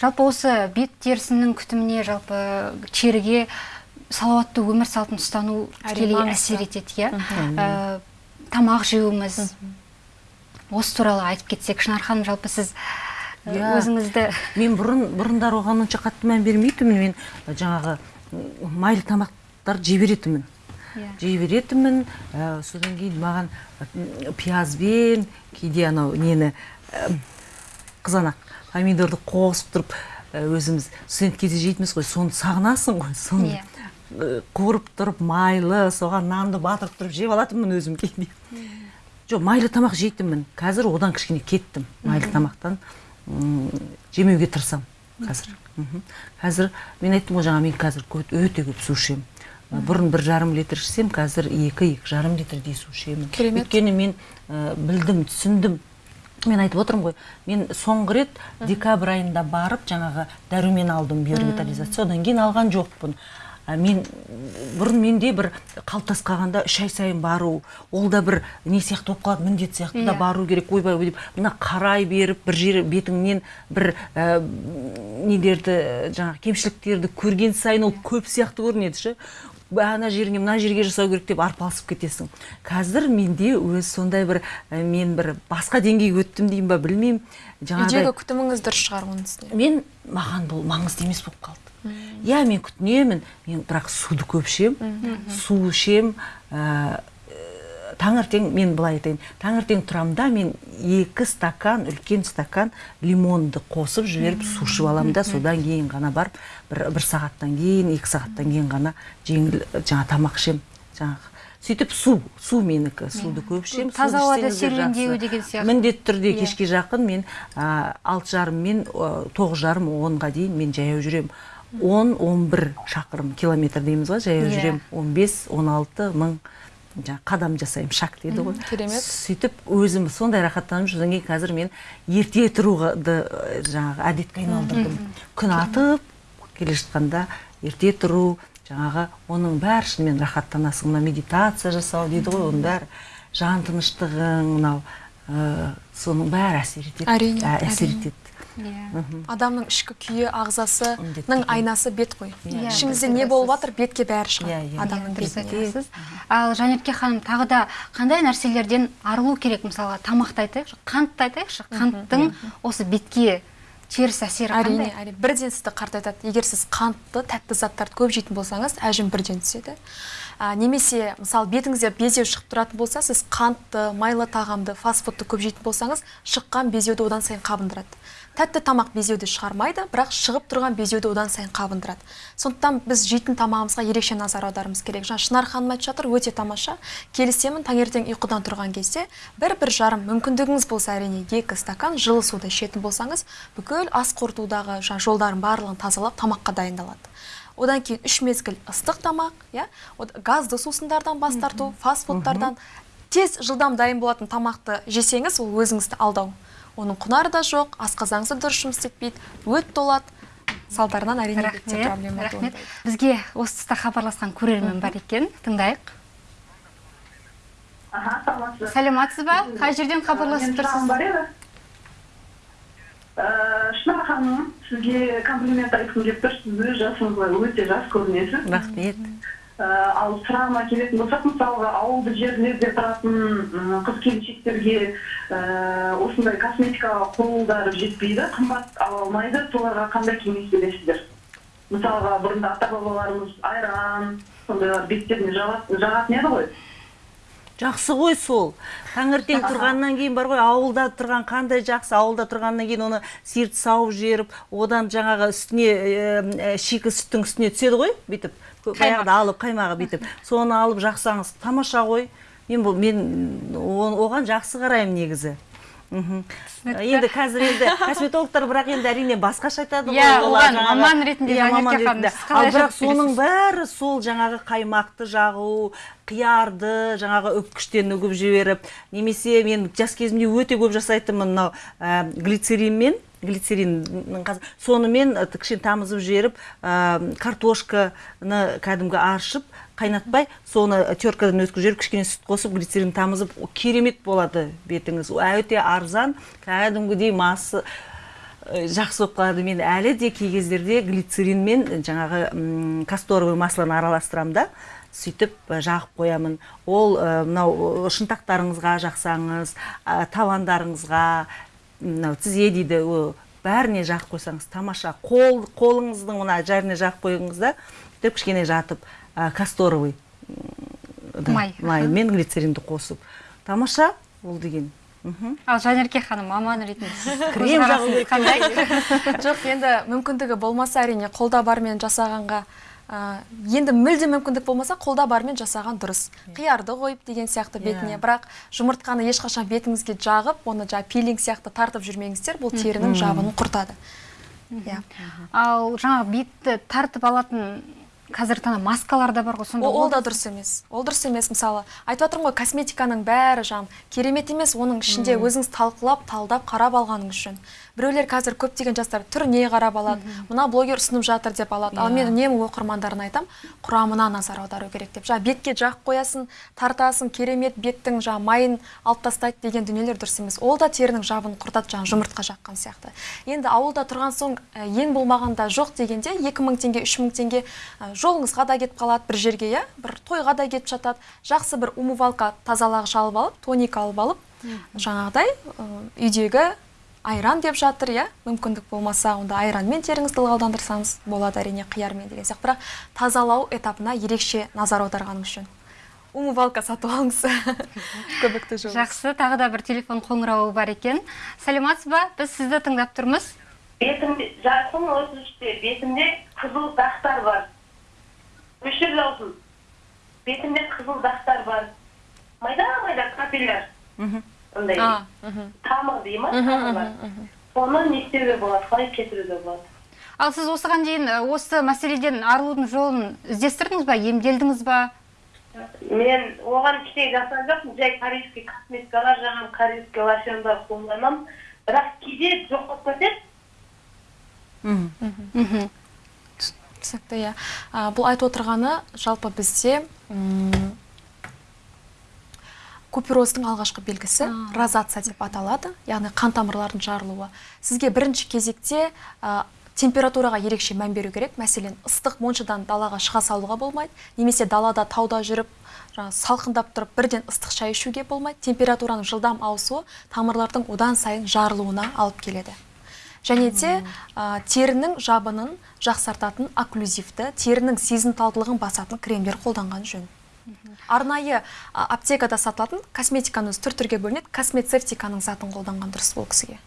Жалпы осы бет терісінің күтіміне жалпы теріге салауатты өмір салтын ұстану тікелей әсер етеді иә? Ә, тамақ жеуіміз осы туралы айтып кетсек шынар ханым жалпы сіз ә, Иә. өзіңізді мен бұрын бұрындар оған онша қатты мән бермейтінмін. Мен жаңағы м, майлы тамақтарды жей беретінмін. Иә. жей беретінмін. Ә, содан кейін маған пиязбен кейде анау нені ә, қызанақ. Помидорды қосып тұрып ә, өзіміз студент кезде жейтінбіз ғой. Соны сағынасың ғой. Соны Иә. ә, қуырып тұрып майлы соған нанды батырып тұрып жеп алатынмын өзім кейде жоқ майлы тамақ жейтінмін. Қазір одан кішкене кеттім майлы тамақтан. Жемеуге тырысамын қазір. Қазір мен айттым ғой жаңа мен қазір өте көп су ішемін. Бұрын бір жарым литр ішсем қазір екі екі жарым литрдей су ішемін. Керемет. өйткені мен ә, білдім түсіндім. Мен айтып отырмын ғой мен соңғы рет декабрь айында барып жаңағы дәрумен алдым биоревитализация одан кейін алған жоқпын. А мен бұрын менде бір қалыптасып қалғанда үш ай сайын бару ол да бір не сияқты болып қалады міндет сияқты да Иә. бару керек ойбай ой деп мына қарай беріп бір жері бетіңнен бір ә, нелерді жаңағы кемшіліктерді көрген сайын ол көп сияқты көрінеді ше. Ана жеріңе мына жерге жасау керек деп арпалысып кетесің. Қазір менде өз сондай бір ә, мен бір басқа деңгейге өттім деймін ба білмеймін. Жаңағыдай үйдегі күтіміңіз дұрыс шығар оның үстіне. мен маған бұл маңызды емес болып қалды. Иә мен күтінемін мен бірақ суды көп ішемін су ішемін ә, таңертең мен былай айтайын. Таңертең тұрамын да мен екі стакан үлкен стакан лимонды қосып жіберіп су ішіп аламын да содан кейін ғана барып бір, бір сағаттан кейін екі сағаттан кейін ғана жеңіл жаңа тамақ ішемін жаңағы сөйтіп су су менікі суды көп ішемін Таза ауада серуендеу деген сияқты. міндетті түрде Иә. кешке жақын мен алты жарым мен а, тоғыз жарым онға дейін мен жаяу жүремін он он бір шақырым километр дейміз ғой жаяу Иә. жүремін он бес он алты мың жаңағы қадам жасаймын шаг дейді ғой. Керемет. сөйтіп өзім сондай рахаттанып содан кейін қазір мен ерте тұруды жаңағы әдетке айналдырдым. Күн атып келе жатқанда ерте тұру жаңағы оның бәрі шынымен рахаттанасың мына медитация жасау дейді ғой оның бәрі. Жан тыныштығың мынау соның бәрі әсер етеді. Әрине, Ә, әсер етеді. Иә. Адамның ішкі күйі ағзасының айнасы бет қой. Иә, ішіңізде дұрыс не болып жатыр бетке бәрі Иә, шығады. Иә. адамның айтасыз. Ал жанерке ханым тағы да қандай нәрселерден арылу керек мысалға? Тамақты айтайықшы қантты айтайықшы. Қанттың осы бетке теріс әсері әрине қандай? әрине. Бірден сізді қартайтады егер сіз қантты тәтті заттарды көп жейтін болсаңыз әжім бірден түседі. А, немесе мысалы бетіңізде безеу шығып тұратын болса сіз қантты майлы тағамды фастфудты көп жейтін болсаңыз шыққан безеуді одан сайын қабындырады. Тәтті тамақ безеуді шығармайды бірақ шығып тұрған безеуді одан сайын қабындырады. Сондықтан біз жейтін тамағымызға ерекше назар аударуымыз керек. Жаңа шынар ханым айтып жатыр өте тамаша. Келісемін таңертең ұйқыдан тұрған кезде бір бір жарым мүмкіндігіңіз болса әрине екі стакан жылы суды ішетін болсаңыз бүкіл ас қорытудағы жаңа жолдардың барлығын тазалап тамаққа дайындалады. Одан кейін үш мезгіл ыстық тамақ иә? Газды сусындардан бас тарту фастфудтардан. Тез жылдам дайын болатын тамақты жесеңіз ол өзіңізді алдау. Оның құнары да жоқ асқазаныңыз да дұрыс жұмыс істетпейді өт толады. Салдарынан әрине рахмет проблема рахмет. бізге осы тұста хабарласқан көрермен бар екен. Тыңдайық. Саламатсыз ба сәлеметсіз ба? Қай жерден хабарласып тұрсыз? Шынар ханым сізге комплимент айтқым келіп тұр сіз өз жасыңызға өте жас көрінесіз. Рахмет. Ә, ал сұрағыма келетін болсақ мысалға ауылды жерлерде тұратын қыз келіншектерге ә, осындай косметикаға қолдары жетпейді қымбат ала алмайды. Соларға қандай кеңес бересіздер? Мысалға бұрында ата бабаларымыз айран сондайлар беттеріне жағатын еді ғой. Жақсы ғой сол. Таңертең тұрғаннан кейін бар ғой ауылда тұрған қандай жақсы ауылда тұрғаннан кейін оны сиырды сауып жіберіп одан жаңағы үстіне ә, шикі сүттің үстіне түседі ғой бүйтіп. Баяғыда алып қаймағы бүйтіп. Соны алып жақсаңыз тамаша ғой. Мен бұл мен оған жақсы қараймын негізі. Енді қазір енді косметологтар бірақ енді әрине басқаша айтады ғой. Иә, олар маман ретінде Иә, маман ретінде. ал бірақ соның бәрі сол жаңағы қаймақты жағу қиярды жаңағы үпкіштен үгіп жіберіп немесе мен жас кезімде өте көп жасайтынмын мынау ә, глицеринмен глицериннің сонымен кішкене тамызып жіберіп ә, картошканы кәдімгі аршып қайнатпай соны теркадан өткізіп жіберіп кішкене сүт қосып глицерин тамызып керемет болады бетіңіз. Өте арзан кәдімгідей масы Э, жақсы болып қалады. Мен әлі де кей кездерде глицеринмен жаңағы м, касторовый маслоны араластырамын да сөйтіп э, жағып қоямын. Ол э, мынау э, шынтақтарыңызға жақсаңыз а, табандарыңызға мынау тізе дейді бәріне жағып қойсаңыз тамаша қол қолыңыздың мына жеріне жағып қойыңыз да сөйтіп кішкене жатып а, касторовый да, Май, маймен глицеринді қосып. Тамаша ол деген. Мхм ал жанерке ханым маман ретінде сіз Крем қандай? Жоқ енді мүмкіндігі болмаса әрине қолда бармен жасағанға ә, енді мүлде мүмкіндік болмаса қолда бармен жасаған дұрыс. Қиярды қойып деген сияқты бетіне. Иә. бірақ жұмыртқаны ешқашан бетіңізге жағып оны жаңағы пилинг сияқты тартып жүрмеңіздер бұл терінің жабынын құртады. Иә. Ал жаңағы бетті тартып алатын қазіргі таңда маскалар да бар ғой сонда ол, да дұрыс емес. Ол дұрыс емес мысалы. Айтып жатырмын ғой косметиканың бәрі жаңағы керемет емес оның ішінде өзіңіз талқылап талдап қарап алғаныңыз жөн біреулер қазір көптеген жастар түріне қарап алады мына блогер ұсынып жатыр деп алады. Ал мен үнемі оқырмандарына айтамын құрамына назар аудару керек деп. Жаңағы бетке жағып қоясың тартасың керемет беттің жаңағы майын алып тастайды деген дүниелер дұрыс емес. Ол да терінің жабын құртады жаңағы жұмыртқа жаққан сияқты. Енді ауылда тұрған соң ә, ең болмағанда жоқ дегенде 2000 теңге 3000 теңге ә, жолыңызға да кетіп қалады бір жерге иә? Бір тойға да кетіп жатады. Жақсы бір умывалка тазалағыш алып алып тоник алып алып жаңағыдай үйдегі айран деп жатыр иә? Мүмкіндік болмаса онда айранмен теріңізді ылғалдандырсаңыз болады әрине қиярмен деген сияқты. Бірақ тазалау этапына ерекше назар аударғаныңыз жөн умывалка сатып алыңыз. Көбікті жуыңыз жақсы тағы да бір телефон қоңырауы бар екен. Сәлеметсіз ба? Біз сізді тыңдап тұрмыз. Бетімде жасым отыз үште бетімде қызыл дақтар бар. Өшір даусың бетімде қызыл дақтар бар. Майда майда капелляр андай тамыр дей ма? Соны не істеуге болады қалай кетіруге болады? Ал сіз осыған дейін осы мәселеден арылудың жолын іздестірдіңіз ба емделдіңіз ба? Мен оған ештеңе жасаған жоқпын. Жай корейский косметикалар жағамын корейский лосьондар қолданамын. Бірақ кейде жоқ болып кетеді мхм. Түсінікті иә. А, бұл айтып отырғаны жалпы бізде купероздың алғашқы белгісі розация деп аталады. Яғни қан тамырлардың жарылуы. Сізге бірінші кезекте а, температураға ерекше мән беру керек. Мәселен ыстық моншадан далаға шыға салуға болмайды немесе далада тауда жүріп жаңағы салқындап тұрып бірден ыстық шай ішуге болмайды. Температураның жылдам ауысуы тамырлардың одан сайын жарылуына алып келеді. Және де а, терінің жабынын жақсартатын окклюзивті терінің сезімталдылығын басатын кремдер қолданған жөн. Арнайы аптекада сатылатын косметиканың өзі түр түрге бөлінеді космецевтиканың затын қолданған дұрыс бұл кісіге.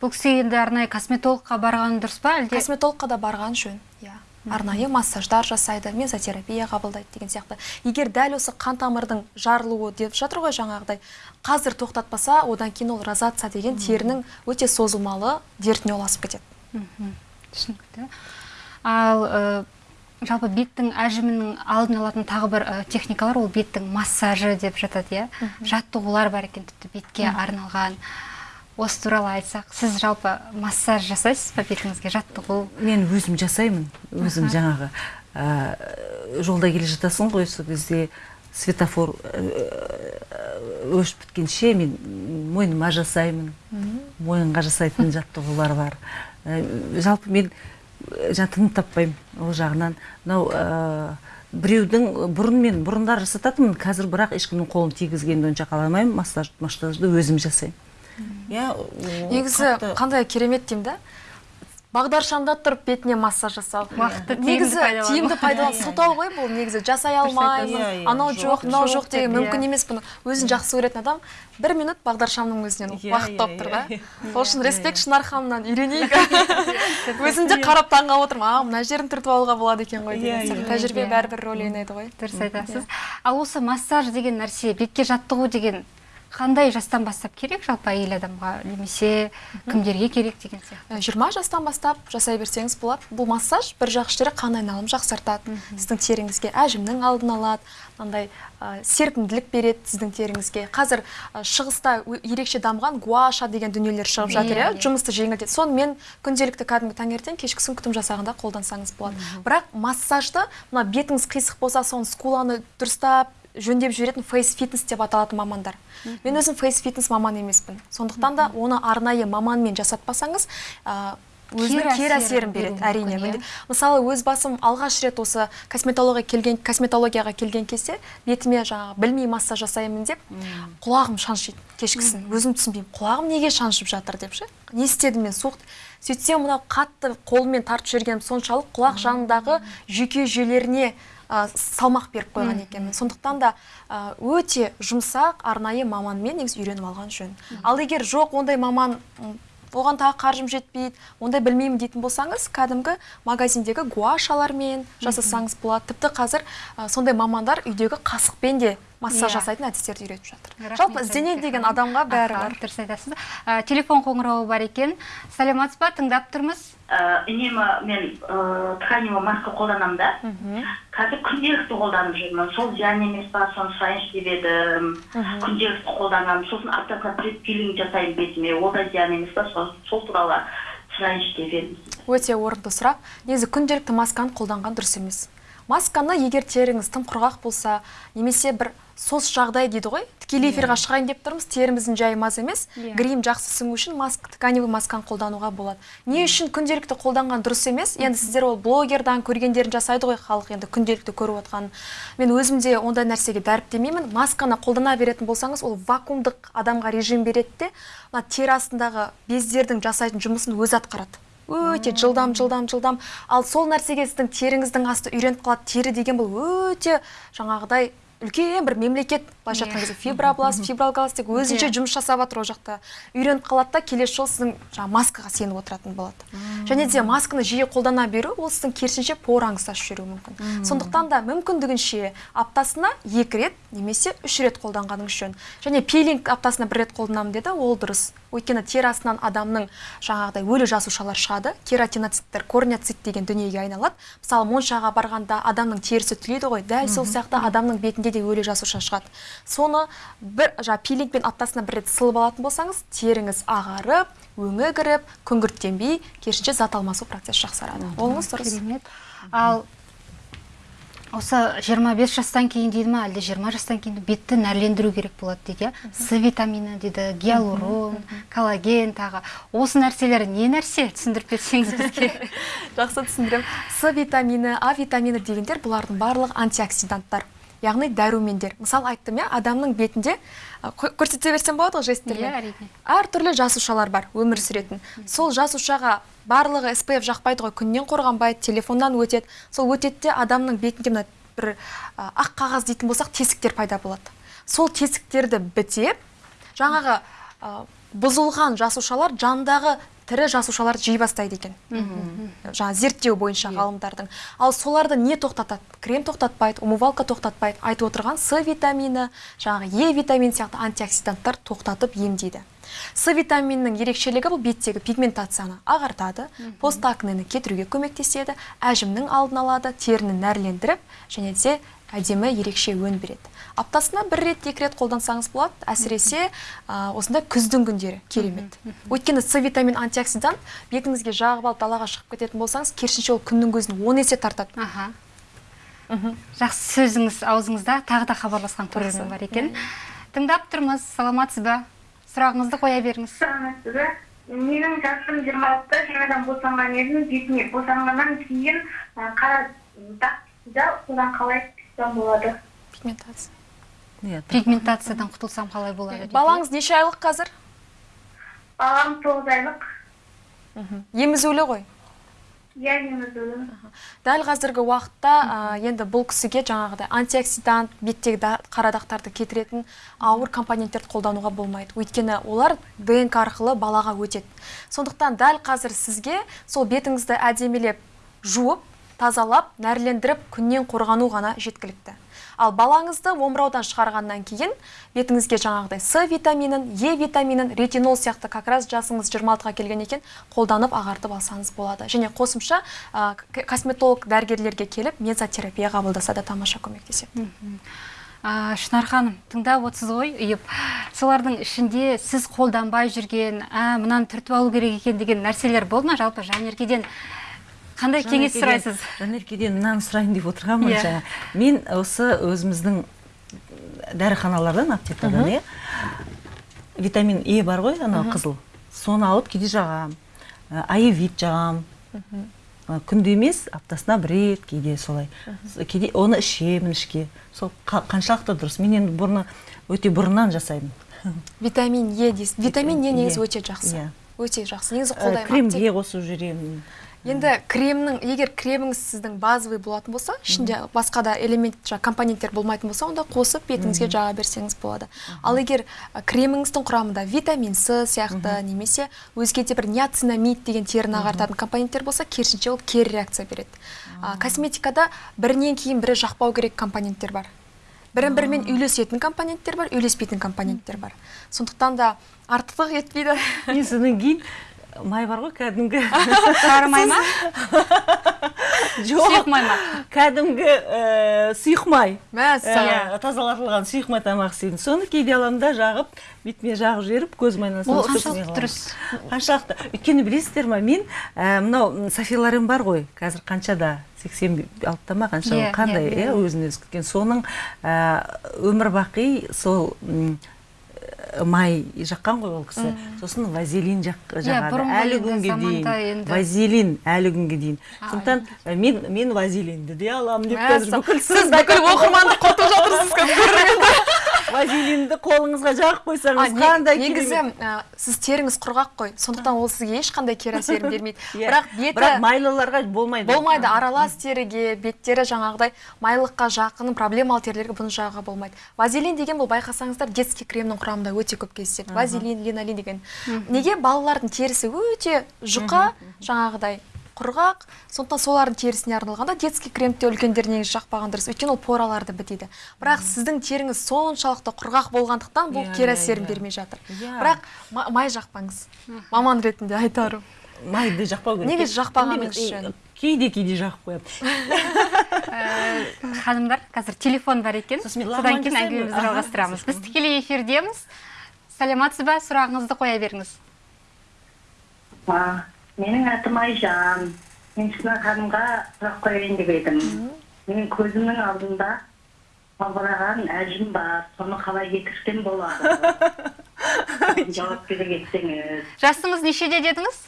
Бұл кісі енді арнайы косметологқа барған дұрыс па әлде? Косметологқа да барған жөн иә. Арнайы массаждар жасайды мезотерапия қабылдайды деген сияқты. Егер дәл осы қан тамырдың жарылуы деп жатыр ғой жаңағыдай қазір тоқтатпаса одан кейін ол розация деген терінің өте созылмалы дертіне ұласып кетеді. Түсінікті. Ал э, жалпы беттің әжімінің алдын алатын тағы бір э, техникалар ол беттің массажы деп жатады иә. Жаттығулар бар екен тіпті бетке арналған. Осы туралы айтсақ сіз жалпы массаж жасайсыз ба бетіңізге жаттығу? мен өзім жасаймын. өзім жаңағы ә, жолда келе жатасың ғой сол кезде светофор ә, өшіп біткенше мен мойныма жасаймын. Мойынға жасайтын жаттығулар бар. Ә, жалпы мен ә, жаңа тыным таппаймын ол жағынан. Мынау ә, біреудің бұрын мен бұрындар жасататынмын қазір бірақ ешкімнің қолын тигізгенді онша қаламаймын массаж массажды өзім жасаймын. Иә негізі қандай керемет деймін да? Бағдаршамда тұрып бетіне массаж жасау. Уақытты негізі тиімді пайдалану. сылтау ғой бұл негізі. Жасай алмаймын Иә, иә, анау жоқ, мынау жоқ деген мүмкін иә. емес бұны. Өзін жақсы көретін адам бір минут бағдаршамның өзінен Иә, уақыт иә, тауып тұр да. иә, сол үшін респект шынар ханымнан. Үйренейік. Өзім де қарап таңғалып отырмын. А мына жерін түртіп алуға болады екен ғой Иә, деген сияқты иә, тәжірибе иә. бәрібір рөл ойнайды ғой. Дұрыс айтасыз. Ал осы массаж деген нәрсе бетке жаттығу деген қандай жастан бастап керек? жалпы әйел адамға немесе кімдерге керек деген сияқты. Жиырма жастан бастап жасай берсеңіз болады бұл массаж бір жақсы жері қан айналымын жақсартады. Сіздің теріңізге әжімнің алдын алады. Мынандай ә, серпімділік береді сіздің теріңізге. Қазір ә, шығыста ерекше дамыған гуаша деген дүниелер шығып жатыр Иә, иә. Иә. жұмысты жеңілдетеді. Соны мен күнделікті кәдімгі таңертең кешкісін күтім жасағанда қолдансаңыз болады. Бірақ массажды мына бетіңіз қисық болса соны скуланы дұрыстап жөндеп жіберетін фейс фитнес деп аталатын мамандар. Мен өзім фейс фитнес маман емеспін. Сондықтан да оны арнайы маманмен жасатпасаңыз ә, өзінің Кері әсерін береді әрине. мүмкін, мысалы өз басым алғаш рет осы косметология келген косметологияға келген кезде бетіме жаңағы білмей массаж жасаймын деп құлағым шаншиды кешкісін. Өзім түсінбеймін құлағым неге шаншып жатыр деп ше? Не істедім мен суық. Сөйтсем мынау қатты қолмен тартып жібергенім соншалық құлақ жанындағы жүйке жүйелеріне ә, салмақ беріп қойған екенмін сондықтан да өте жұмсақ арнайы маманмен негізі үйреніп алған жөн. Ал егер жоқ ондай маман оған тағы қаржым жетпейді ондай білмеймін дейтін болсаңыз кәдімгі магазиндегі гуашалармен жасасаңыз болады. Тіпті қазір ә, сондай мамандар үйдегі қасықпен де массаж Иә. жасайтын әдістерді үйретіп жатыр. Жалпы ізденеді деген адамға бәрі бар. дұрыс айтасыз Ә, телефон қоңырауы бар екен. Саламатсыз ба? Тыңдап тұрмыз. Ә, үнемі мен ә, тканевый маска қолданамын да. Қазір күнделікті қолданып жүрмін. Сол зиян емес па соны сұрайыншы деп едім күнделікті қолданамын. Сосын аптасына бір рет пилинг жасаймын бетіме. Ол да зиян емес па сол, сол туралы сұрайыншы деп едім өте орынды сұрақ. Негізі күнделікті масканы қолданған дұрыс емес. Масканы егер теріңіз тым құрғақ болса немесе бір сос жағдай дейді ғой тікелей эфирға шығайын деп тұрмыз теріміздің жайы маз емес. Иә. грим жақсы сіңу үшін маск тканевый масканы қолдануға болады. Не үшін күнделікті қолданған дұрыс емес. Енді сіздер ол блогердан көргендерін жасайды ғой халық енді күнделікті көріп отқан мен өзім де ондай нәрсеге дәріптемеймін. Масканы қолдана беретін болсаңыз ол вакуумдық адамға режим береді де мына тері астындағы бездердің жасайтын жұмысын өзі атқарады. Өте жылдам жылдам жылдам. Ал сол нәрсеге сіздің теріңіздің асты үйреніп қалады. Тері деген бұл өте жаңағыдай үлкен бір мемлекет былайша айтқан кезде фибробласт фиброгаласт деп өзінше жұмыс жасап жатыр ол жақта. Үйреніп қалады да келесі жолы сіздің жаңағы маскаға сеніп отыратын болады. Және де масканы жиі қолдана беру ол сіздің керісінше пораңызды ашып жіберуі мүмкін сондықтан да мүмкіндігінше аптасына екі рет немесе үш рет қолданғаныңыз жөн және пилинг аптасына бір рет қолданамын деді ол дұрыс. Өйткені тері астынан адамның жаңағыдай өлі жасушалар шығады. Кератиноциттер корнеоцит деген дүниеге айналады. Мысалы моншаға барғанда адамның терісі түлейді ғой. Дәл сол сияқты адамның бетінде де өлі жасуша шығады. Соны бір жаңағы пилингпен аптасына бір рет сылып алатын болсаңыз теріңіз ағарып өңі кіріп күңгірттенбей керісінше зат алмасу процесі жақсарады. Олыңыз дұрыс. керемет. Ал осы 25 жастан кейін дейді ма әлде 20 жастан кейін бетті нәрлендіру керек болады дейді иә? С витамині дейді гиалурон коллаген тағы. Осы нәрселер не нәрсе түсіндіріп кетсеңіз бізге? Жақсы түсіндірем с витамині а витамині дегендер бұлардың барлығы антиоксиданттар. Яғни дәрумендер. Мысалы айттым иә? Адамның бетінде көрсете берсем болады ғой жесттермен Иә, әрине. әртүрлі жасушалар бар өмір сүретін. Сол жасушаға барлығы SPF жақпайды ғой. Күннен қорғанбайды телефоннан өтеді. Сол өтеді де адамның бетінде мына бір ақ қағаз дейтін болсақ тесіктер пайда болады. Сол тесіктерді бітеп жаңағы бұзылған жасушалар жандағы тірі жасушаларды жей бастайды екен. Жаңа зерттеу бойынша ғалымдардың. Ал соларды не тоқтатады? Крем тоқтатпайды умывалка тоқтатпайды. Айтып отырған с витамині жаңағы е витамин сияқты антиоксиданттар тоқтатып емдейді. С витаминінің ерекшелігі бұл беттегі пигментацияны ағартады постакнені кетіруге көмектеседі әжімнің алдын алады теріні нәрлендіріп және де әдемі ерекше өн береді. Аптасына бір рет екі рет қолдансаңыз болады. Әсіресе а, осындай күздің күндері керемет. Өйткені с витамин антиоксидант бетіңізге жағып алып далаға шығып кететін болсаңыз керісінше ол күннің көзін он есе тартады. Аха. Жақсы сөзіңіз аузыңызда тағы да хабарласқан көрермен бар екен. Тыңдап тұрмыз. Саламатсыз ба сұрағыңызды қоя беріңіз. Саламатсыз ба менің жасым жиырма алтыда жаңадан босанған едім. Бетіме босанғаннан кейін ә, қара дақ да содан қалай болады пигментация. Иә пигментациядан құтылсам қалай болады балаңыз неше айлық қазір? Балам тоғыз айлық. Емізулі ғой? Иә емізулі. Дәл қазіргі уақытта енді бұл кісіге жаңағыдай антиоксидант беттегі да- қара дақтарды кетіретін ауыр компоненттерді қолдануға болмайды. Өйткені олар днк арқылы балаға өтеді. Сондықтан дәл қазір сізге сол бетіңізді әдемілеп жуып тазалап нәрлендіріп күннен қорғану ғана жеткілікті. Ал балаңызды омыраудан шығарғаннан кейін бетіңізге жаңағыдай с витаминін е витаминін ретинол сияқты как раз жасыңыз 26-ға келген екен қолданып ағартып алсаңыз болады. Және қосымша косметолог дәрігерлерге келіп мезотерапия қабылдаса да тамаша көмектеседі. Шынар ханым тыңдап отырсыз ғой ұйып. Солардың ішінде сіз қолданбай жүрген ә мынаны түртіп алу керек екен деген нәрселер болды ма? Жалпы жанеркеден қандай кеңес сұрайсыз? Жанеркеден мынаны сұрайын деп отырғанмын Иә. жаңа. Мен осы өзіміздің дәріханалардан аптекадан иә витамин е бар ғой анау қызыл. Соны алып кейде жағам Ә, аевит жағам. Ә, күнде емес аптасына бір рет кейде солай. Кейде оны ішемін ішке. Сол қа- қаншалықты дұрыс. Мен енді бұрны өте бұрыннан жасаймын. Витамин е дейсіз. Витамин е негізі өте жақсы. Иә. өте жақсы. Негізі қолдаймын кремге қосып жүремін. Енді кремнің егер креміңіз сіздің базовый болатын болса ішінде басқа да элемент жаңағы компоненттер болмайтын болса онда қосып бетіңізге жаға берсеңіз болады. Ал егер креміңіздің құрамында витамин с сияқты немесе өзге де бір ниацинамид деген теріні ағартатын компоненттер болса керісінше ол кері реакция береді. А, косметикада бірінен кейін бірі жақпау керек компоненттер бар. Бірін бірімен үйлесетін компоненттер бар үйлеспейтін компоненттер бар. Сондықтан да артықтық етпейді. Мен содан кейін май бар ғой кәдімгі. Сары май ма? Жоқ. Сұйық май ма? Кәдімгі ә, сұйық май. Мәссаған Ә, тазалатылған сұйық май тамақ істеймін. Соны кейде аламын да жағып бетіме жағып жіберіп көзім айналасына ол қаншалықты дұрыс. Қаншалықты. Өйткені білесіздер ма мен ә, мынау софиларем бар ғой. Қазір қаншада? сексен алтыда ма қанша Иә, қандай иә, иә? өзін өзі күткен. Соның өмір бақи сол май жаққан ғой ол кісі. Сосын вазелин жақ жағады әлі күнге дейін. вазелин әлі күнге дейін. Сондықтан мен мен вазелинді де аламын деп қазір бүкіл сіз бүкіл оқырманды құртып жатырсыз вазелинді қолыңызға жағып қойсаңыз қандай негізі сіз теріңіз құрғақ қой. Сондықтан ол сізге ешқандай кері әсерін бермейді. Иә. бірақ беті бірақ майлыларға болмайды. Болмайды. Аралас теріге беттері жаңағыдай майлыққа жақын проблемалы терілерге бұны жағуға болмайды. Вазелин деген бұл байқасаңыздар детский кремнің құрамында өте көп кездеседі. Вазелин линолин деген. Неге балалардың терісі өте жұқа жаңағыдай құрғақ. Сондықтан солардың терісіне арналғанда детский кремді де үлкендер негізі жақпаған дұрыс. Өйткені ол пораларды бітейді. Бірақ сіздің теріңіз соншалықты құрғақ болғандықтан бұл Иә, кері иә, әсерін иә. бермей жатыр. Иә. бірақ ма- май жақпаңыз. Маман ретінде айтарым. Майды жақпау керек. Неге жақпағаныңыз е, кейде кейде жағып қоямын Ә, ханымдар қазір телефон бар екен. Содан кейін әңгімемізді жалғастырамыз. Біз тікелей эфирдеміз. Сәлематсыз ба? Сұрағыңызды қоя беріңіз. Менің атым айжан. Мен шынар ханымға сұрақ қояйын деп едім. Менің көзімнің алдында салбыраған әжім бар. Соны қалай кетірсем болады? Жауап бере кетсеңіз. Жасыңыз нешеде дедіңіз?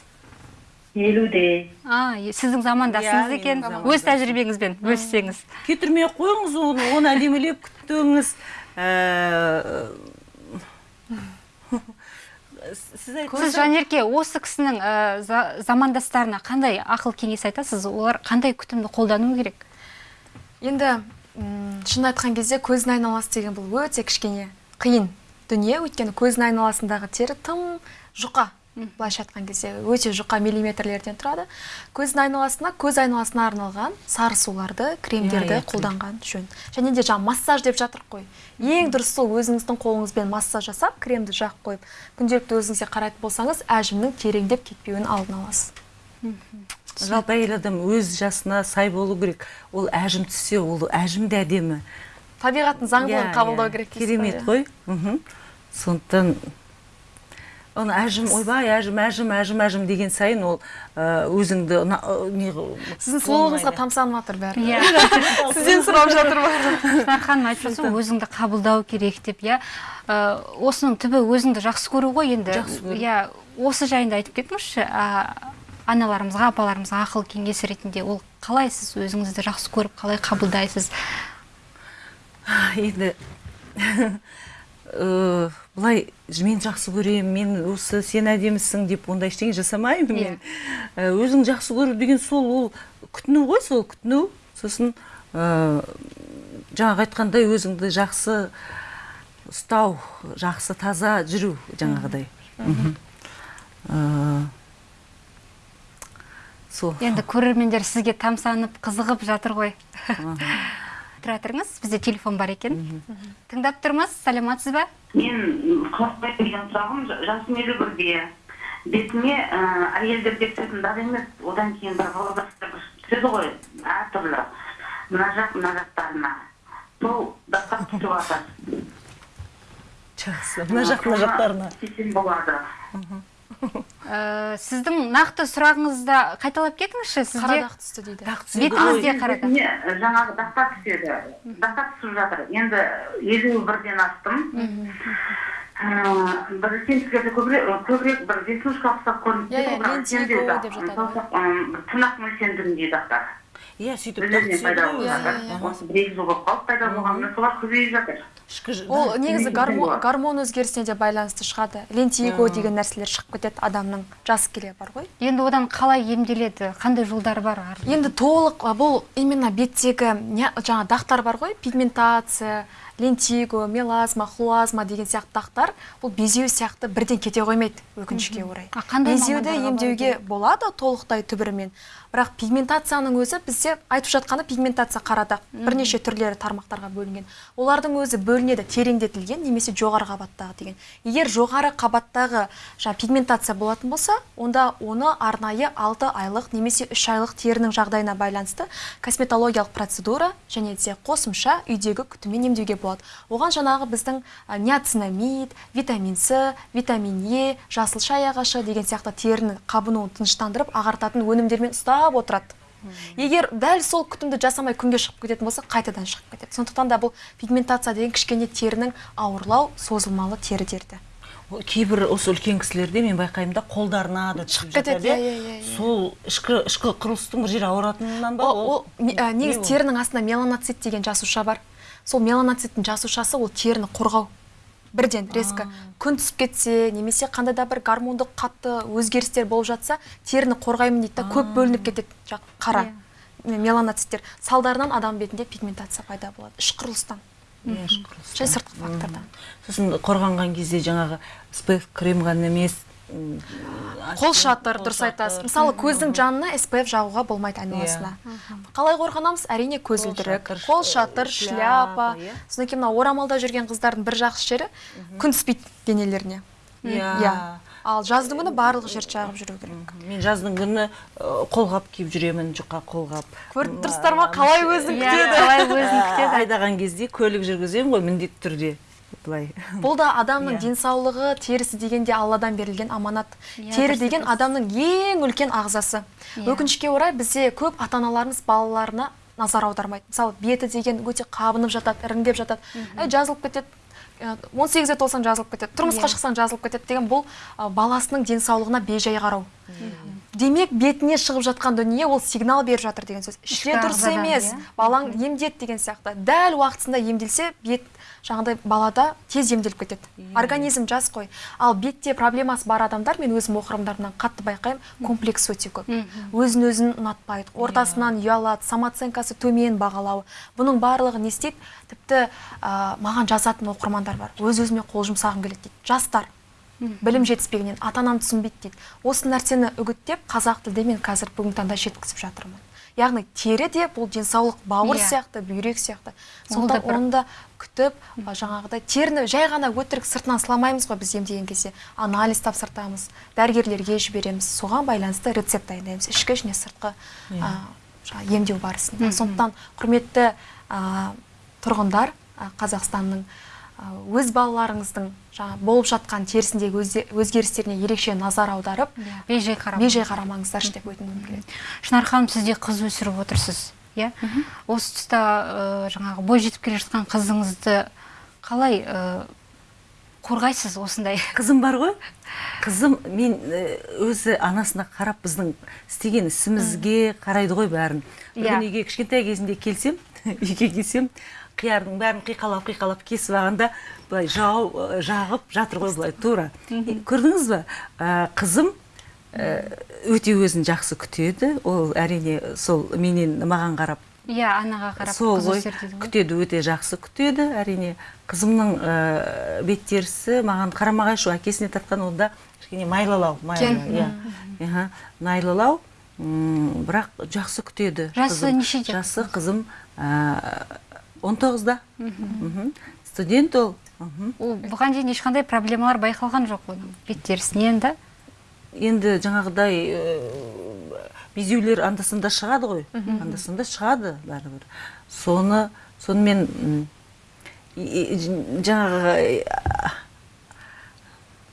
елуде. А сіздің замандасыңыз Иә, екен. өз тәжірибеңізбен бөліссеңіз. Кетірмей ақ қойыңыз оны оны әдемілеп күттіңіз. Ә, сіз сіз жанерке осы кісінің ә, за- замандастарына қандай ақыл кеңес айтасыз? Олар қандай күтімді қолдану керек? Енді м, шын айтқан кезде көздің айналасы деген бұл өте кішкене қиын дүние. Өйткені көздің айналасындағы тері тым жұқа. Былайша айтқан кезде өте жұқа миллиметрлерден тұрады. Көздің айналасына көз айналасына арналған сары суларды кремдерді қолданған жөн. Және де жаңа массаж деп жатырық қой. Ең дұрысы сол өзіңіздің қолыңызбен массаж жасап кремді жағып қойып күнделікті өзіңізге қарайтын болсаңыз әжімнің тереңдеп кетпеуін алдын аласыз. Жалпы әйел адам өз жасына сай болу керек. Ол әжім түссе ол әжім де әдемі. Табиғаттың заңдылығын Иә, қабылдау иә. керек керемет қой. Сондықтан оны әжім ойбай әжім әжім әжім әжім деген сайын ол ә, өзіңді не сіздің сұлулығыңызға тамсанып жатыр бәрі. Иә. Сізден сұрап жатыр шынар ханым айтып жатыр ғой, өзіңді қабылдау керек деп иә. Ә, осының түбі өзіңді жақсы көру ғой енді. Жақсы көру. иә осы жайында айтып кетіңізші аналарымызға апаларымызға ақыл кеңес ретінде ол қалай сіз өзіңізді жақсы көріп қалай қабылдайсыз? Енді э, былай мен жақсы көремін мен осы сен әдемісің деп ондай ештеңе жасамаймын мен. Э, өзің жақсы көру деген сол ол күтіну ғой сол күтіну. Сосын ә, жаңағы айтқандай өзіңді жақсы ұстау жақсы таза жүру жаңағыдай. Сол енді көрермендер сізге тамсанып қызығып жатыр ғой. Тұра тұрыңыз бізде телефон бар екен. Тыңдап тұрмыз. Саламатсыз ба? Мен қорықпай деген сұрағым. Жасым елу бірде. Бетіме ә, әйелдерге түсетін дағы емес. Одан кейін бір волгостар түседі ғой әртүрлі мына жақ мына жақтарына. Сол дақтар түсіп жатыр жақсы. Мына жақ мына жақтарына. болады. Ә, сіздің нақты сұрағыңызды қайталап кетіңізші сізде қара дақ түсті дейді. Дақ ғой. бетіңізде қара дақ. Жаңағы дақтар түседі. Дақтар түсіп жатыр. Енді елу бірден астым. Бір сенсіздерде көбірек көбірек бір веснушка ұқсап көрініп Иә, иә, тырнақ мөлшеріндегі дақтар. Иә сөйтіп иә. осы бір екі жыл болып қалды пайда болғанына солар көбейіп жатыр. Ішкі ол негізі гормон, өзгерісіне де байланысты шығады. Лентиго деген нәрселер шығып кетеді адамның жасы келе бар ғой. Енді одан қалай емделеді қандай жолдары бар ар- енді толық бұл именно беттегі жаңа дақтар бар ғой пигментация лентиго мелазма хлуазма деген сияқты дақтар бұл безеу сияқты бірден кете қоймайды өкінішке орай. Безеуді емдеуге болады толықтай түбірімен. Бірақ пигментацияның өзі бізде айтып жатқаны пигментация қара дақ бірнеше түрлері тармақтарға бөлінген. Олардың өзі бөлінеді тереңдетілген немесе жоғары қабаттағы деген. Егер жоғары қабаттағы жаңа пигментация болатын болса онда оны арнайы 6 айлық немесе 3 айлық терінің жағдайына байланысты косметологиялық процедура және де қосымша үйдегі күтіммен емдеуге болады. Оған жаңағы біздің ниацинамид витамин с витамин е жасыл шай ағашы деген сияқты терінің қабынуын тыныштандырып ағартатын өнімдермен ұстап отырады. Егер дәл сол күтімді жасамай күнге шығып кететін болса қайтадан шығып кетеді. Сондықтан да бұл пигментация деген кішкене терінің ауырлау созылмалы тері дерті. Кейбір осы үлкен кісілерде мен байқаймын да қолдарына да түсіп кетеді, иә, иә, иә, сол ішкі ішкі құрылыстың бір жері ауыратынынан ба ол, ол не- не негізі терінің астында меланоцит деген жасуша бар. Сол меланоциттің жасушасы ол теріні қорғау. Бірден резко күн түсіп кетсе немесе қандай да бір гормондық қатты өзгерістер болып жатса теріні қорғаймын дейді да көп бөлініп кетеді. Қара меланоциттер салдарынан адам бетінде пигментация пайда болады. Іш құрылыстан Иә, сыртқы фактордан. Сосын қорғанған кезде жаңағы спф крем ғана емес қол шатыр дұрыс айтасыз. мысалы көздің жанына SPF жағуға болмайды айналасына. Қалай қорғанамыз? Әрине көзілдірік қол шатыр шляпа, иә. содан кейін мына орамалда жүрген қыздардың бір жақсы жері күн түспейді денелеріне. Иә. Иә. Ал жаздың күні барлық жер жағып жүру керек. Мен жаздың күні қолғап киіп жүремін жұқа қолғап. Көріп тұрсыздар ма қалай өзін Иә, күтеді? қалай өзін Ә, күтеді? Айдаған кезде көлік жүргіземін ғой міндетті түрде. Былай. Бұл да адамның Иә. денсаулығы терісі дегенде алладан берілген аманат. Иә, тері деген адамның ең үлкен ағзасы. Иә. өкінішке орай бізде көп ата аналарымыз балаларына назар аудармайды. Мысалы беті деген өте қабынып жатады іріңдеп жатады. Әй жазылып кетеді. Ә, он сегізде толсаң жазылып кетеді. Тұрмысқа шықсаң жазылып кетеді деген бұл ә, баласының денсаулығына бейжай қарау. Демек бетіне шығып жатқан дүние ол сигнал беріп жатыр деген сөз. Іште Ішкі дұрыс емес. балаң емдет деген сияқты. Дәл уақытысында емделсе бет жаңағыдай балада тез емделіп кетеді. Организм жас қой. Ал бетте проблемасы бар адамдар мен өзім оқырмандарымнан қатты байқаймын комплекс өте көп. Өзін өзін ұнатпайды. Ортасынан ұялады самооценкасы төмен бағалауы бұның барлығы не істейді? Тіпті ә, маған жазатын оқырмандар бар. Өз өзіме қол жұмсағым келеді дейді. Жастар. Білім жетіспегеннен ата анам түсінбейді дейді. Осы нәрсені үгіттеп қазақ тілде мен қазір бүгінгі таңда жеткізіп жатырмын. Яғни тері де бұл денсаулық бауыр Иә. сияқты бүйрек сияқты. Сондықтан бір- оны да күтіп жаңағыдай теріні жай ғана өтірік сыртынан сыламаймыз ғой біз емдеген кезде. Анализ тапсыртамыз дәрігерлерге жібереміз. Соған байланысты рецепт дайындаймыз. Ішкі және сыртқы а, жаңағы емдеу барысында. Сондықтан құрметті а, тұрғындар а, қазақстанның өз балаларыңыздың жаңа болып жатқан терісіндегі өзгерістеріне ерекше назар аударып бейжай қарап бейжай қарамаңыздаршы деп өтінгім келеді шынар ханым сіз де қыз өсіріп отырсыз иә? Осы тұста ә, жаңағы бой жетіп келе жатқан қызыңызды қалай ә, қорғайсыз осындай? Қызым бар ғой. Қызым мен өзі анасына қарап біздің істеген ісімізге қарайды ғой бәрін. Бір Иә. күні үйге кішкентай кезінде келсем үйге келсем қиярдың бәрін қиқалап қиқалап кесіп алғанда былай жау жағып жатыр ғой былай тура. Көрдіңіз ба ә, қызым ә, өте өзін жақсы күтеді. Ол әрине сол менен маған қарап иә анаға қарап сол ғой. күтеді өте жақсы күтеді. Әрине қызымның ә, беттерісі бет терісі маған қарама қайшы әкесіне тартқан онда кішкене майлылау иә. Майлылау бірақ жақсы күтеді жасы нешеде? Жасы қызым 19-да. Студент ол. Ол бұған дейін ешқандай проблемалар байқалған жоқ оның бет терісінен да. Енді жаңағыдай э, безеулер андасында шығады ғой. Андасында шығады бәрібір. Соны сонымен жаңағы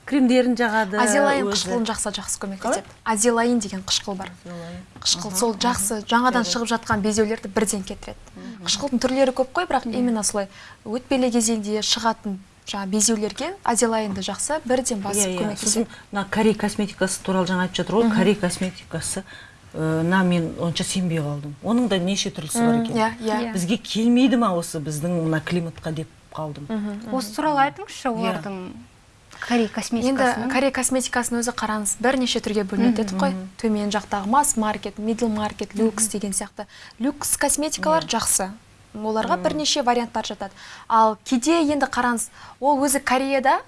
кремдерін жағады азелайн өзі. қышқылын жақса жақсы көмектеседі азелайн деген қышқыл бар. Қышқыл сол жақсы жаңадан шығып жатқан безеулерді бірден кетіреді. Қышқылдың түрлері көп қой бірақ именно солай. Өтпелі кезеңде шығатын жаңа безеулерге азелайнды жақса бірден Иә, басып иә. көмектеседі. Сосын мына корей косметикасы туралы жаңа айтып жатыр ғой. Корей косметикасы. Ә, на мен онша сенбей қалдым. Оның да неше түрлісі бар екен. Иә иә. Иә. бізге келмейді ма осы біздің мына климатқа деп қалдым? Осы туралы айтыңызшы олардың корей енді косметикасының корей косметикасының өзі қараңыз бірнеше түрге бөлінеді дедік қой. Төмен жақтағы масс маркет мидл маркет люкс деген сияқты. Люкс косметикалар жақсы. Оларға бірнеше варианттар жатады. Ал кейде енді қараңыз ол өзі кореяда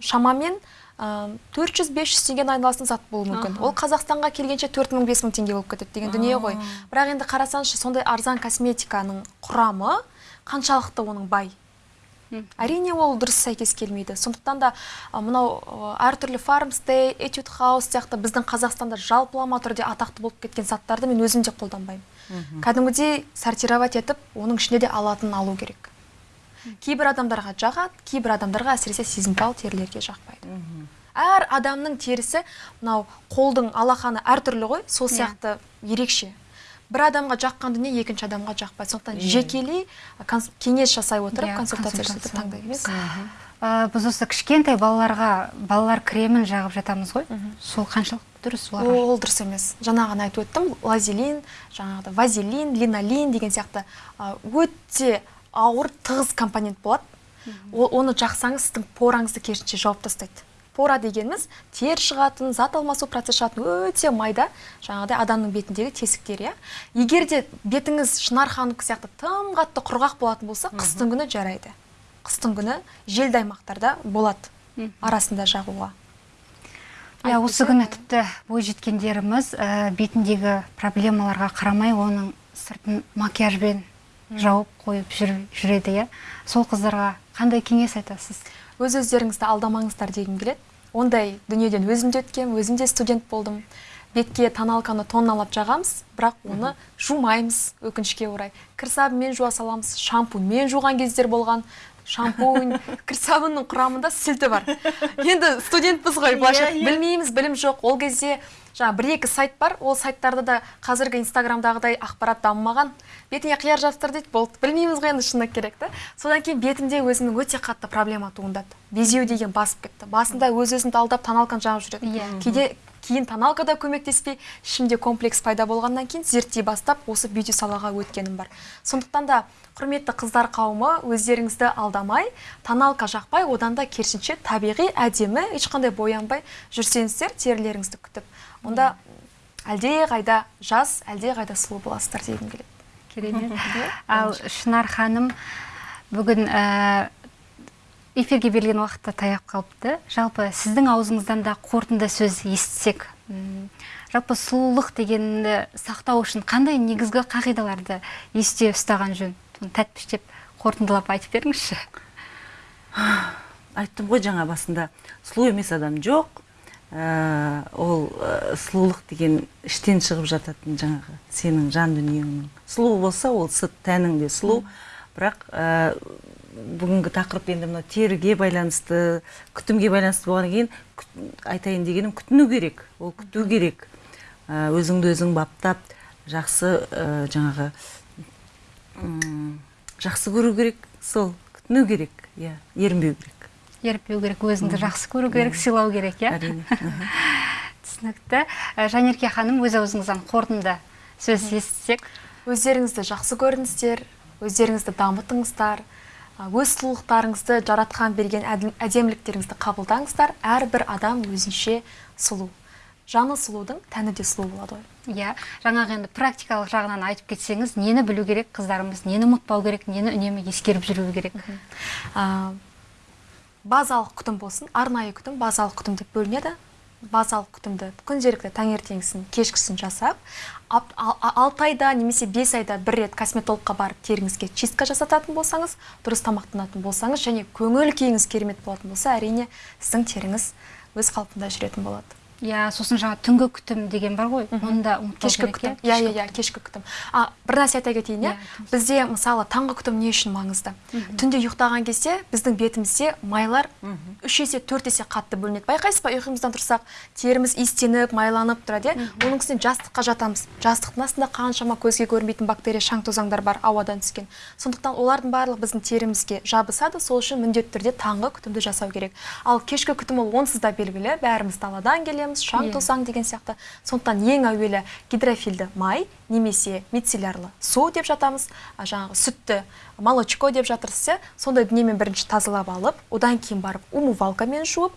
шамамен төрт жүз бес жүз айналасында зат болуы мүмкін. Ол қазақстанға келгенше төрт мың бес мың теңге болып кетеді деген дүние ғой. Бірақ енді қарасаңызшы сондай арзан косметиканың құрамы қаншалықты оның бай? Әрине ол дұрыс сәйкес келмейді. Сондықтан да мынау әртүрлі фармстей этюд хаус сияқты біздің қазақстанда жалпылама түрде атақты болып кеткен заттарды мен өзім де қолданбаймын. Кәдімгідей сортировать етіп оның ішінде де алатын алу керек. Кейбір адамдарға жағады кейбір адамдарға әсіресе сезімтал терілерге жақпайды. Әр адамның терісі мынау қолдың алақаны әртүрлі ғой сол сияқты ерекше. Бір адамға жаққан дүние екінші адамға жақпайды. Сондықтан жекелей кеңес жасай отырып Иә, консультация жасап таңдаймыз біз осы кішкентай балаларға балалар кремін жағып жатамыз ғой. Сол қаншалықты дұрыс ол дұрыс емес. Жаңа ғана айтып өттім. Лазелин жаңағыдай вазелин линолин деген сияқты өте ауыр тығыз компонент болады оны жақсаңыз сіздің пораңызды керісінше жауып тастайды. Пора дегеніміз тер шығатын зат алмасу процесі шығатын өте майда. Жаңағыдай адамның бетіндегі тесіктер иә. Егер де бетіңіз шынар ханымдікі сияқты тым қатты құрғақ болатын болса қыстың күні жарайды. Қыстың күні желді аймақтарда болады арасында жағуға. Иә осы күні тіпті бой жеткендеріміз ә, бетіндегі проблемаларға қарамай оның сыртын макияжбен жауып қойып жүр- жүреді иә. Сол қыздарға қандай кеңес айтасыз? Өз өздеріңізді алдамаңыздар дегім келеді. Ондай дүниеден өзім де өткем өзім де студент болдым. Бетке тоналканы тонналап жағамыз бірақ оны жумаймыз өкінішке орай. Кір сабынмен жуа саламыз шампуньмен жуған кездер болған шампунь кір сабынның құрамында сілті бар. Енді студентпіз ғой былайша Иә, иә. білмейміз білім жоқ. Ол кезде жаңа бір екі сайт бар. Ол сайттарда да қазіргі инстаграмдағыдай ақпарат дамымаған. Бетіңе қияр жабыстыр дейді. Болды білмейміз ғой енді шыны керек та содан кейін бетімде өзімнің өте қатты проблема туындады. Безеу деген басып кетті. Басында өз өзімді алдап тоналканы жағып жүретін Иә. кейде кейін тоналка да көмектеспей ішімде комплекс пайда болғаннан кейін зерттей бастап осы бьюти салаға өткенім бар. Сондықтан да құрметті қыздар қауымы өздеріңізді алдамай тоналка жақпай одан да керісінше табиғи әдемі ешқандай боянбай жүрсеңіздер терілеріңізді күтіп. Онда әлдеқайда жас әлдеқайда сұлу боласыздар дегім келеді. Керемет ал шынар ханым бүгін ә, эфирге берілген уақыт та таяп қалыпты. Жалпы сіздің аузыңыздан да қорытынды сөз естісек. М, жалпы сұлулық дегенді сақтау үшін қандай негізгі қағидаларды есте ұстаған жөн? Соны тәтпіштеп қорытындылап айтып беріңізші. Айттым ғой жаңа басында. Сұлу емес адам жоқ ол ә, сұлулық деген іштен шығып жататын жаңағы сенің жан дүниеңнің. Сұлу болса ол сырт тәнің де сұлу. Бірақ ә, бүгінгі тақырып енді мынау теріге байланысты күтімге байланысты болғаннан кейін күт- айтайын дегенім күтіну керек. Ол күту керек. Ә, өзіңді өзің баптап жақсы ә, жаңағы жақсы көру керек. Сол күтіну керек. Иә ерінбеу керек. Еріппеу керек өзіңді жақсы көру керек сыйлау керек иә? Түсінікті. Ә, жанерке ханым өз аузыңыздан қорытынды. Сөз естісек өздеріңізді жақсы көріңіздер өздеріңізді дамытыңыздар өз сұлулықтарыңызды жаратқан берген әдеміліктеріңізді қабылдаңыздар әрбір адам өзінше сұлу. Жаны сұлудың тәні де сұлу болады ғой. Иә. Жаңағы енді практикалық жағынан айтып кетсеңіз нені білу керек қыздарымыз нені ұмытпау керек нені үнемі ескеріп жүру керек. Базалық күтім болсын арнайы күтім базалық күтім деп бөлінеді. Базалық күтімді күнделікті таңертеңгісін кешкісін жасап алты айда немесе бес айда бір рет косметологқа барып теріңізге чистка жасататын болсаңыз дұрыс тамақтанатын болсаңыз және көңіл күйіңіз керемет болатын болса әрине сіздің теріңіз өз қалпында жүретін болады. Иә сосын жаңа түнгі күтім деген бар ғой. Оны да кешкі күтім. иә? иә иә иә кешкі күтім. А бір нәрсе айта кетейін иә? Иә, бізде мысалы таңғы күтім не үшін маңызды? Түнде ұйықтаған кезде біздің бетімізде майлар үш есе төрт есе қатты бөлінеді. Байқайсыз ба? Ұйқымыздан тұрсақ теріміз иістеніп майланып тұрады иә? Оның үстіне жастыққа жатамыз. Жастықтың астында қаншама көзге көрінбейтін бактерия шаң тозаңдар бар ауадан түскен. Сондықтан олардың барлығы біздің терімізге жабысады. Сол үшін міндетті түрде таңғы күтімді жасау керек. Ал кешкі күтім ол онсыз да белгілі. Бәріміз даладан келеміз. Шаң Иә. тозаң деген сияқты. Сондықтан ең әуелі гидрофильді май немесе мицеллярлы су деп жатамыз. Жаңағы сүтті молочко деп жатырсыз иә. Сондай дүниемен бірінші тазалап алып одан кейін барып умывалкамен жуып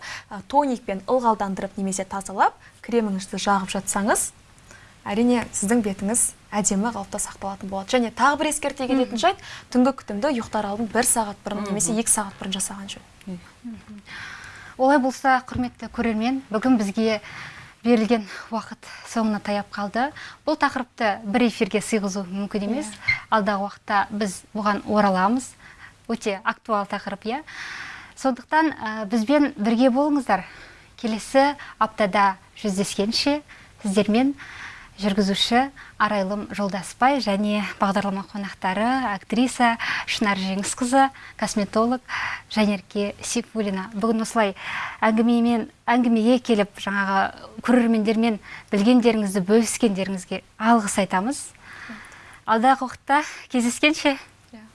тоникпен ылғалдандырып немесе тазалап креміңізді жағып жатсаңыз әрине сіздің бетіңіз әдемі қалыпта сақталатын болады. Және тағы бір ескерте кететін жайт түнгі күтімді ұйықтар алдын бір сағат бұрын немесе екі сағат бұрын жасаған жөн. Олай болса құрметті көрермен бүгін бізге берілген уақыт соңына таяп қалды. Бұл тақырыпты бір эфирге сыйғызу мүмкін емес. Алдағы уақытта біз бұған ораламыз. Өте актуал тақырып иә. Сондықтан ә, бізбен бірге болыңыздар. Келесі аптада жүздескенше сіздермен жүргізуші арайлым жолдасбай және бағдарлама қонақтары актриса шынар жеңісқызы косметолог жанерке сейфуллина бүгін осылай әңгімемен әңгімеге келіп жаңағы көрермендермен білгендеріңізді бөліскендеріңізге алғыс айтамыз. Алдағы уақытта кездескенше. Yeah.